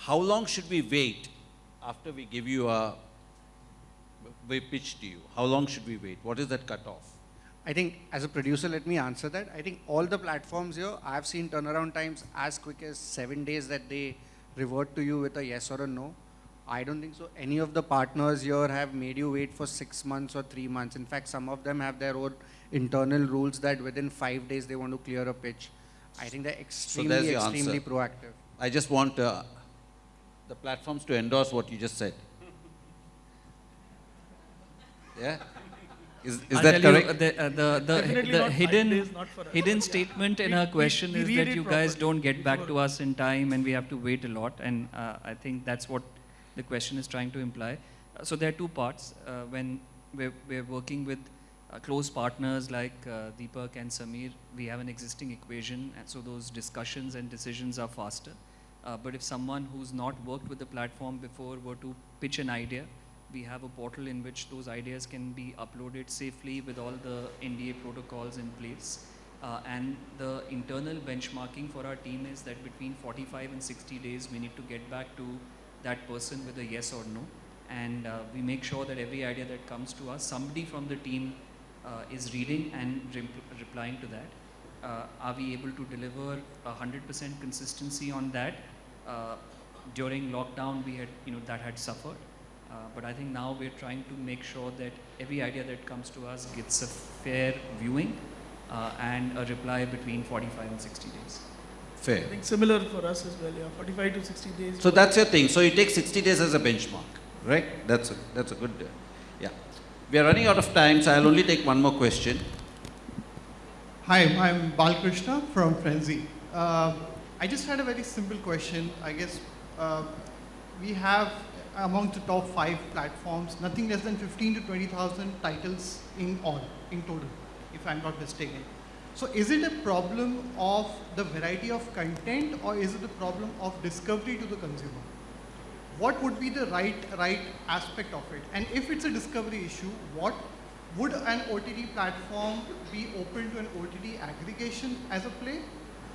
how long should we wait after we give you a, we pitch to you? How long should we wait? What is that cutoff? I think as a producer, let me answer that. I think all the platforms here, I've seen turnaround times as quick as seven days that they revert to you with a yes or a no. I don't think so. Any of the partners here have made you wait for six months or three months. In fact, some of them have their own internal rules that within five days they want to clear a pitch. I think they're So extremely, the extremely answer. proactive. I just want uh, the platforms to endorse what you just said. *laughs* Yeah? Is, is that tell you, correct? the, uh, the, the, the hidden, days, not for us. hidden statement in her question we is that it you guys properly don't get back to us in time and we have to wait a lot. And uh, I think that's what the question is trying to imply. Uh, so there are two parts. Uh, when we're, we're working with uh, close partners like uh, Deepak and Samir, we have an existing equation, and so those discussions and decisions are faster. Uh, but if someone who's not worked with the platform before were to pitch an idea, we have a portal in which those ideas can be uploaded safely with all the NDA protocols in place. Uh, and the internal benchmarking for our team is that between 45 and 60 days, we need to get back to that person with a yes or no. And uh, we make sure that every idea that comes to us, somebody from the team uh, is reading and rep- replying to that. Uh, are we able to deliver 100% consistency on that? Uh, during lockdown, we had, you know, that had suffered. Uh, but I think now we're trying to make sure that every idea that comes to us gets a fair viewing uh, and a reply between 45 and 60 days. Fair. I think similar for us as well, yeah, 45 to 60 days. So that's your thing. So you take 60 days as a benchmark, right? That's a, that's a good, uh, yeah. We are running out of time, so I'll only take one more question. Hi, I'm Balkrishna from Frenzy. Uh, I just had a very simple question. I guess uh, we have among the top five platforms, nothing less than 15 to 20,000 titles in all, in total, if I'm not mistaken. So is it a problem of the variety of content or is it a problem of discovery to the consumer? What would be the right, right aspect of it? And if it's a discovery issue, what would an OTT platform be open to an OTT aggregation as a play?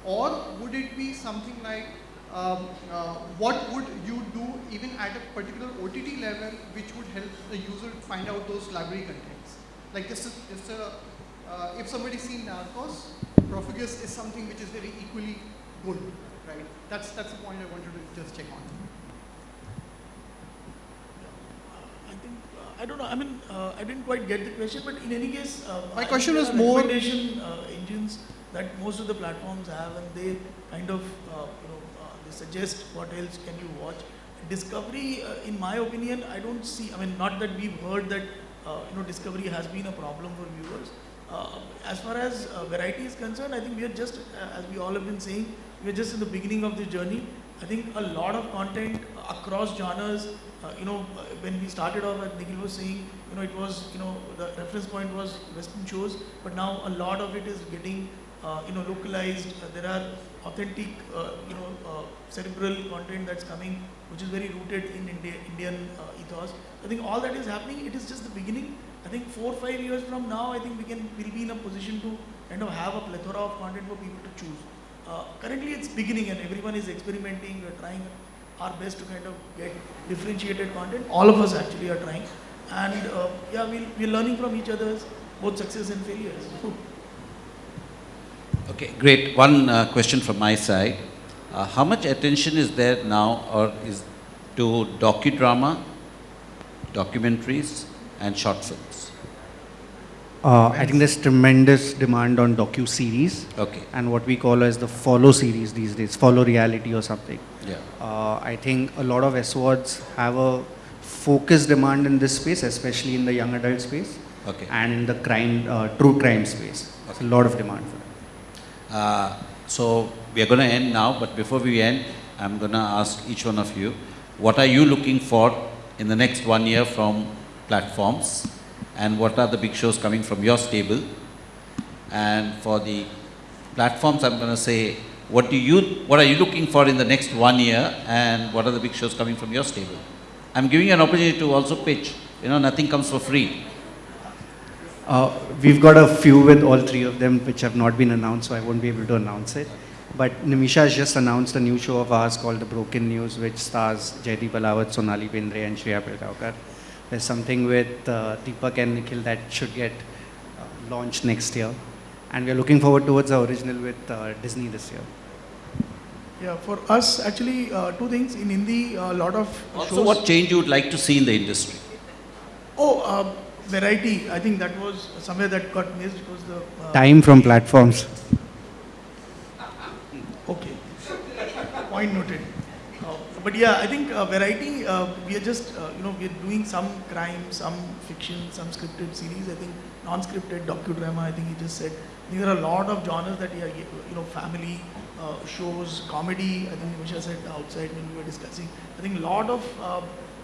Or would it be something like, um, uh, what would you do even at a particular OTT level which would help the user find out those library contents? Like this is, this a, uh, if somebody's seen Narcos, Prófugos is something which is very equally good, right? That's, that's the point I wanted to just check on. I think, uh, I don't know, I mean, uh, I didn't quite get the question, but in any case, uh, My I question was more- recommendation uh, engines that most of the platforms have, and they kind of, uh, you know, suggest what else can you watch. Discovery, uh, in my opinion, I don't see. I mean, not that we've heard that, uh, you know, discovery has been a problem for viewers. Uh, as far as uh, variety is concerned, I think we are just, uh, as we all have been saying, we are just in the beginning of the journey. I think a lot of content across genres, uh, you know, uh, when we started off, as Nikhil was saying, you know, it was, you know, the reference point was Western shows, but now a lot of it is getting, uh, you know, localized. Uh, there are authentic, uh, you know, uh, cerebral content that's coming, which is very rooted in India, Indian uh, ethos. I think all that is happening. It is just the beginning. I think four, five years from now, I think we can will be in a position to kind of have a plethora of content for people to choose. Uh, currently, it's beginning and everyone is experimenting. We're trying our best to kind of get differentiated content. All of us actually are trying, and uh, yeah, we'll, we're learning from each other's both success and failures. *laughs* Okay, great. One uh, question from my side. Uh, how much attention is there now or is to docudrama, documentaries and short films? Uh, I think there's tremendous demand on docu-series. Okay. And what we call as the follow series these days, follow reality or something. Yeah. Uh, I think a lot of SVODs have a focused demand in this space, especially in the young adult space. Okay. And in the crime, uh, true crime space. There's a lot of demand for. Uh, so we are going to end now, but before we end, I'm going to ask each one of you, what are you looking for in the next one year from platforms? And what are the big shows coming from your stable? And for the platforms, I'm going to say, what do you, what are you looking for in the next one year? And what are the big shows coming from your stable? I'm giving you an opportunity to also pitch. You know, nothing comes for free. Uh, we've got a few with all three of them which have not been announced, so I won't be able to announce it. But Nimisha has just announced a new show of ours called The Broken News, which stars Jaideep Ahlawat, Sonali Bendre, and Shreya Pilgaonkar. There's something with uh, Deepak and Nikhil that should get uh, launched next year. And we're looking forward towards our original with uh, Disney this year. Yeah, for us, actually, uh, two things. In Hindi, a lot of Also, shows. what change you would like to see in the industry? Oh, uh, variety. I think that was somewhere that got missed because the. Uh, Time from platforms. Okay. Point noted. Uh, but yeah, I think uh, variety, uh, we are just, uh, you know, we are doing some crime, some fiction, some scripted series. I think non-scripted docudrama, I think he just said. There are a lot of genres that, are, you know, family uh, shows, comedy, I think Nimisha said outside when we were discussing. I think a lot of, uh,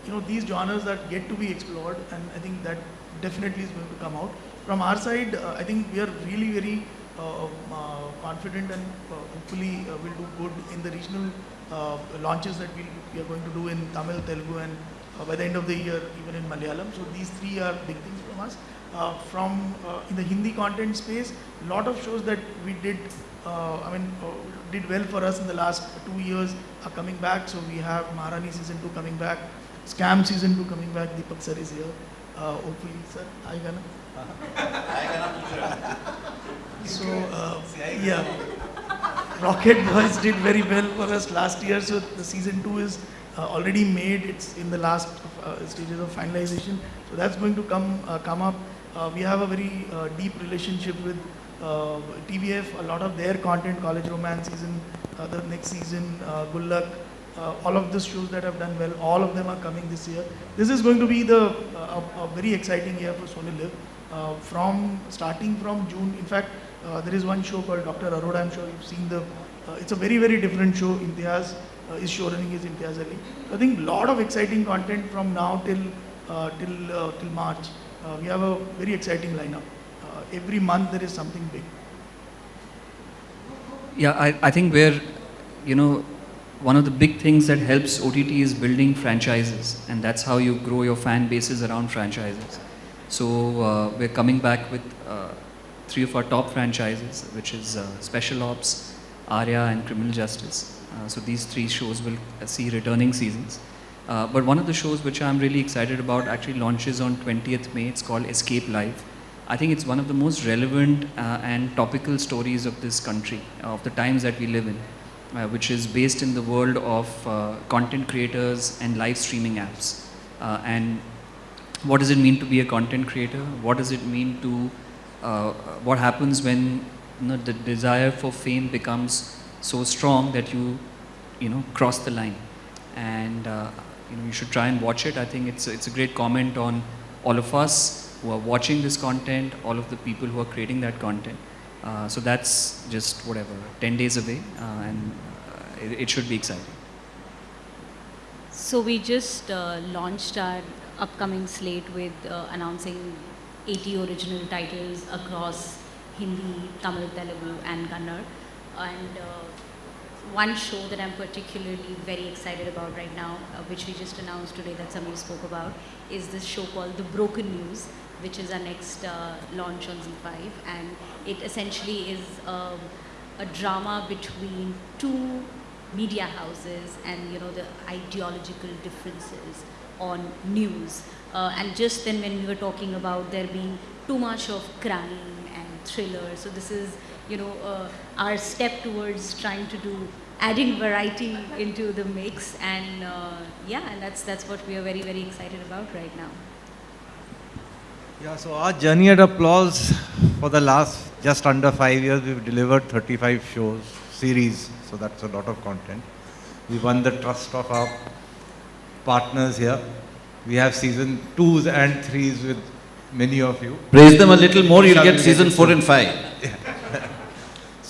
you know, these genres that get to be explored and I think that definitely is going to come out. From our side, uh, I think we are really very uh, uh, confident and hopefully will do good in the regional launches that we'll, we are going to do in Tamil, Telugu and by the end of the year even in Malayalam. So these three are big things from us. Uh, from uh, in the Hindi content space, a lot of shows that we did, uh, I mean, did well for us in the last two years are coming back. So we have Maharani season two coming back, Scam season two coming back. Deepak sir is here. Uh, hopefully, sir, hi Gana. *laughs* So uh, yeah, Rocket Boys did very well for us last year. So the season two is uh, already made. It's in the last uh, stages of finalization. So that's going to come uh, come up. Uh, we have a very uh, deep relationship with uh, TVF. A lot of their content, College Romance season, uh, the next season, uh, Good Luck, uh, all of the shows that have done well, all of them are coming this year. This is going to be the uh, a, a very exciting year for Sony LIV. Uh, from starting from June, in fact, uh, there is one show called Dr. Arora. I'm sure you've seen the. Uh, it's a very very different show. Imtiaz uh, is showrunning is Imtiaz Ali. I think lot of exciting content from now till uh, till till March. We have a very exciting lineup. Every month there is something big. Yeah, I, I think we're, you know, one of the big things that helps OTT is building franchises, and that's how you grow your fan bases around franchises. So uh, we're coming back with uh, three of our top franchises, which is uh, Special Ops, Arya, and Criminal Justice. Uh, so these three shows will uh, see returning seasons. Uh, but one of the shows which I'm really excited about actually launches on 20th May. It's called Escape Live. I think it's one of the most relevant and topical stories of this country, of the times that we live in, uh, which is based in the world of uh, content creators and live streaming apps. Uh, and what does it mean to be a content creator? What does it mean to, uh, what happens when you know, the desire for fame becomes so strong that you, you know, cross the line? And uh, you know, you should try and watch it. I think it's, it's a great comment on all of us who are watching this content, all of the people who are creating that content. Uh, so that's just whatever, 10 days away, uh, and uh, it, it should be exciting. So we just launched our upcoming slate with announcing 80 original titles across Hindi, Tamil, Telugu, and Kannada. And one show that I'm particularly very excited about right now, uh, which we just announced today that Samir spoke about, is this show called The Broken News, which is our next uh, launch on ZEE5. And it essentially is um, a drama between two media houses and you know the ideological differences on news. Uh, and just then when we were talking about there being too much of crime and thriller, so this is you know uh, our step towards trying to do adding variety into the mix and uh, yeah and that's that's what we are very very excited about right now Yeah, so our journey at Applause for the last just under five years, we've delivered 35 shows, series, so that's a lot of content. We won the trust of our partners here. We have season twos and threes with many of you. Praise them a little more, you'll get season four and five.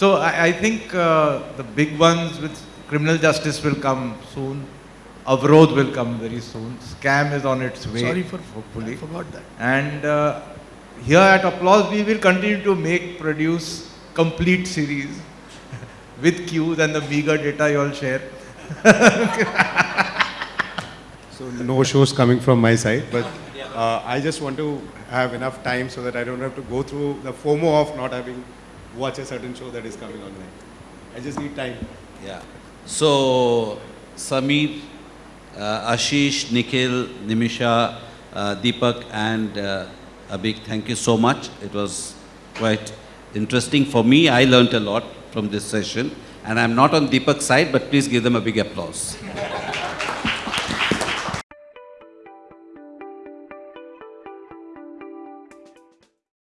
So I, I think uh, the big ones with criminal justice will come soon. Avrodh will come very soon. Scam is on its way. Sorry for hopefully. I forgot that. And uh, here at Applause, we will continue to make, produce complete series *laughs* with cues and the meager data you all share. *laughs* So no shows coming from my side, but uh, I just want to have enough time so that I don't have to go through the FOMO of not having watch a certain show that is coming online. I just need time. Yeah. So, Sameer, uh, Ashish, Nikhil, Nimisha, uh, Deepak, and uh, Abhik, thank you so much. It was quite interesting for me. I learnt a lot from this session. And I'm not on Deepak's side, but please give them a big applause. *laughs*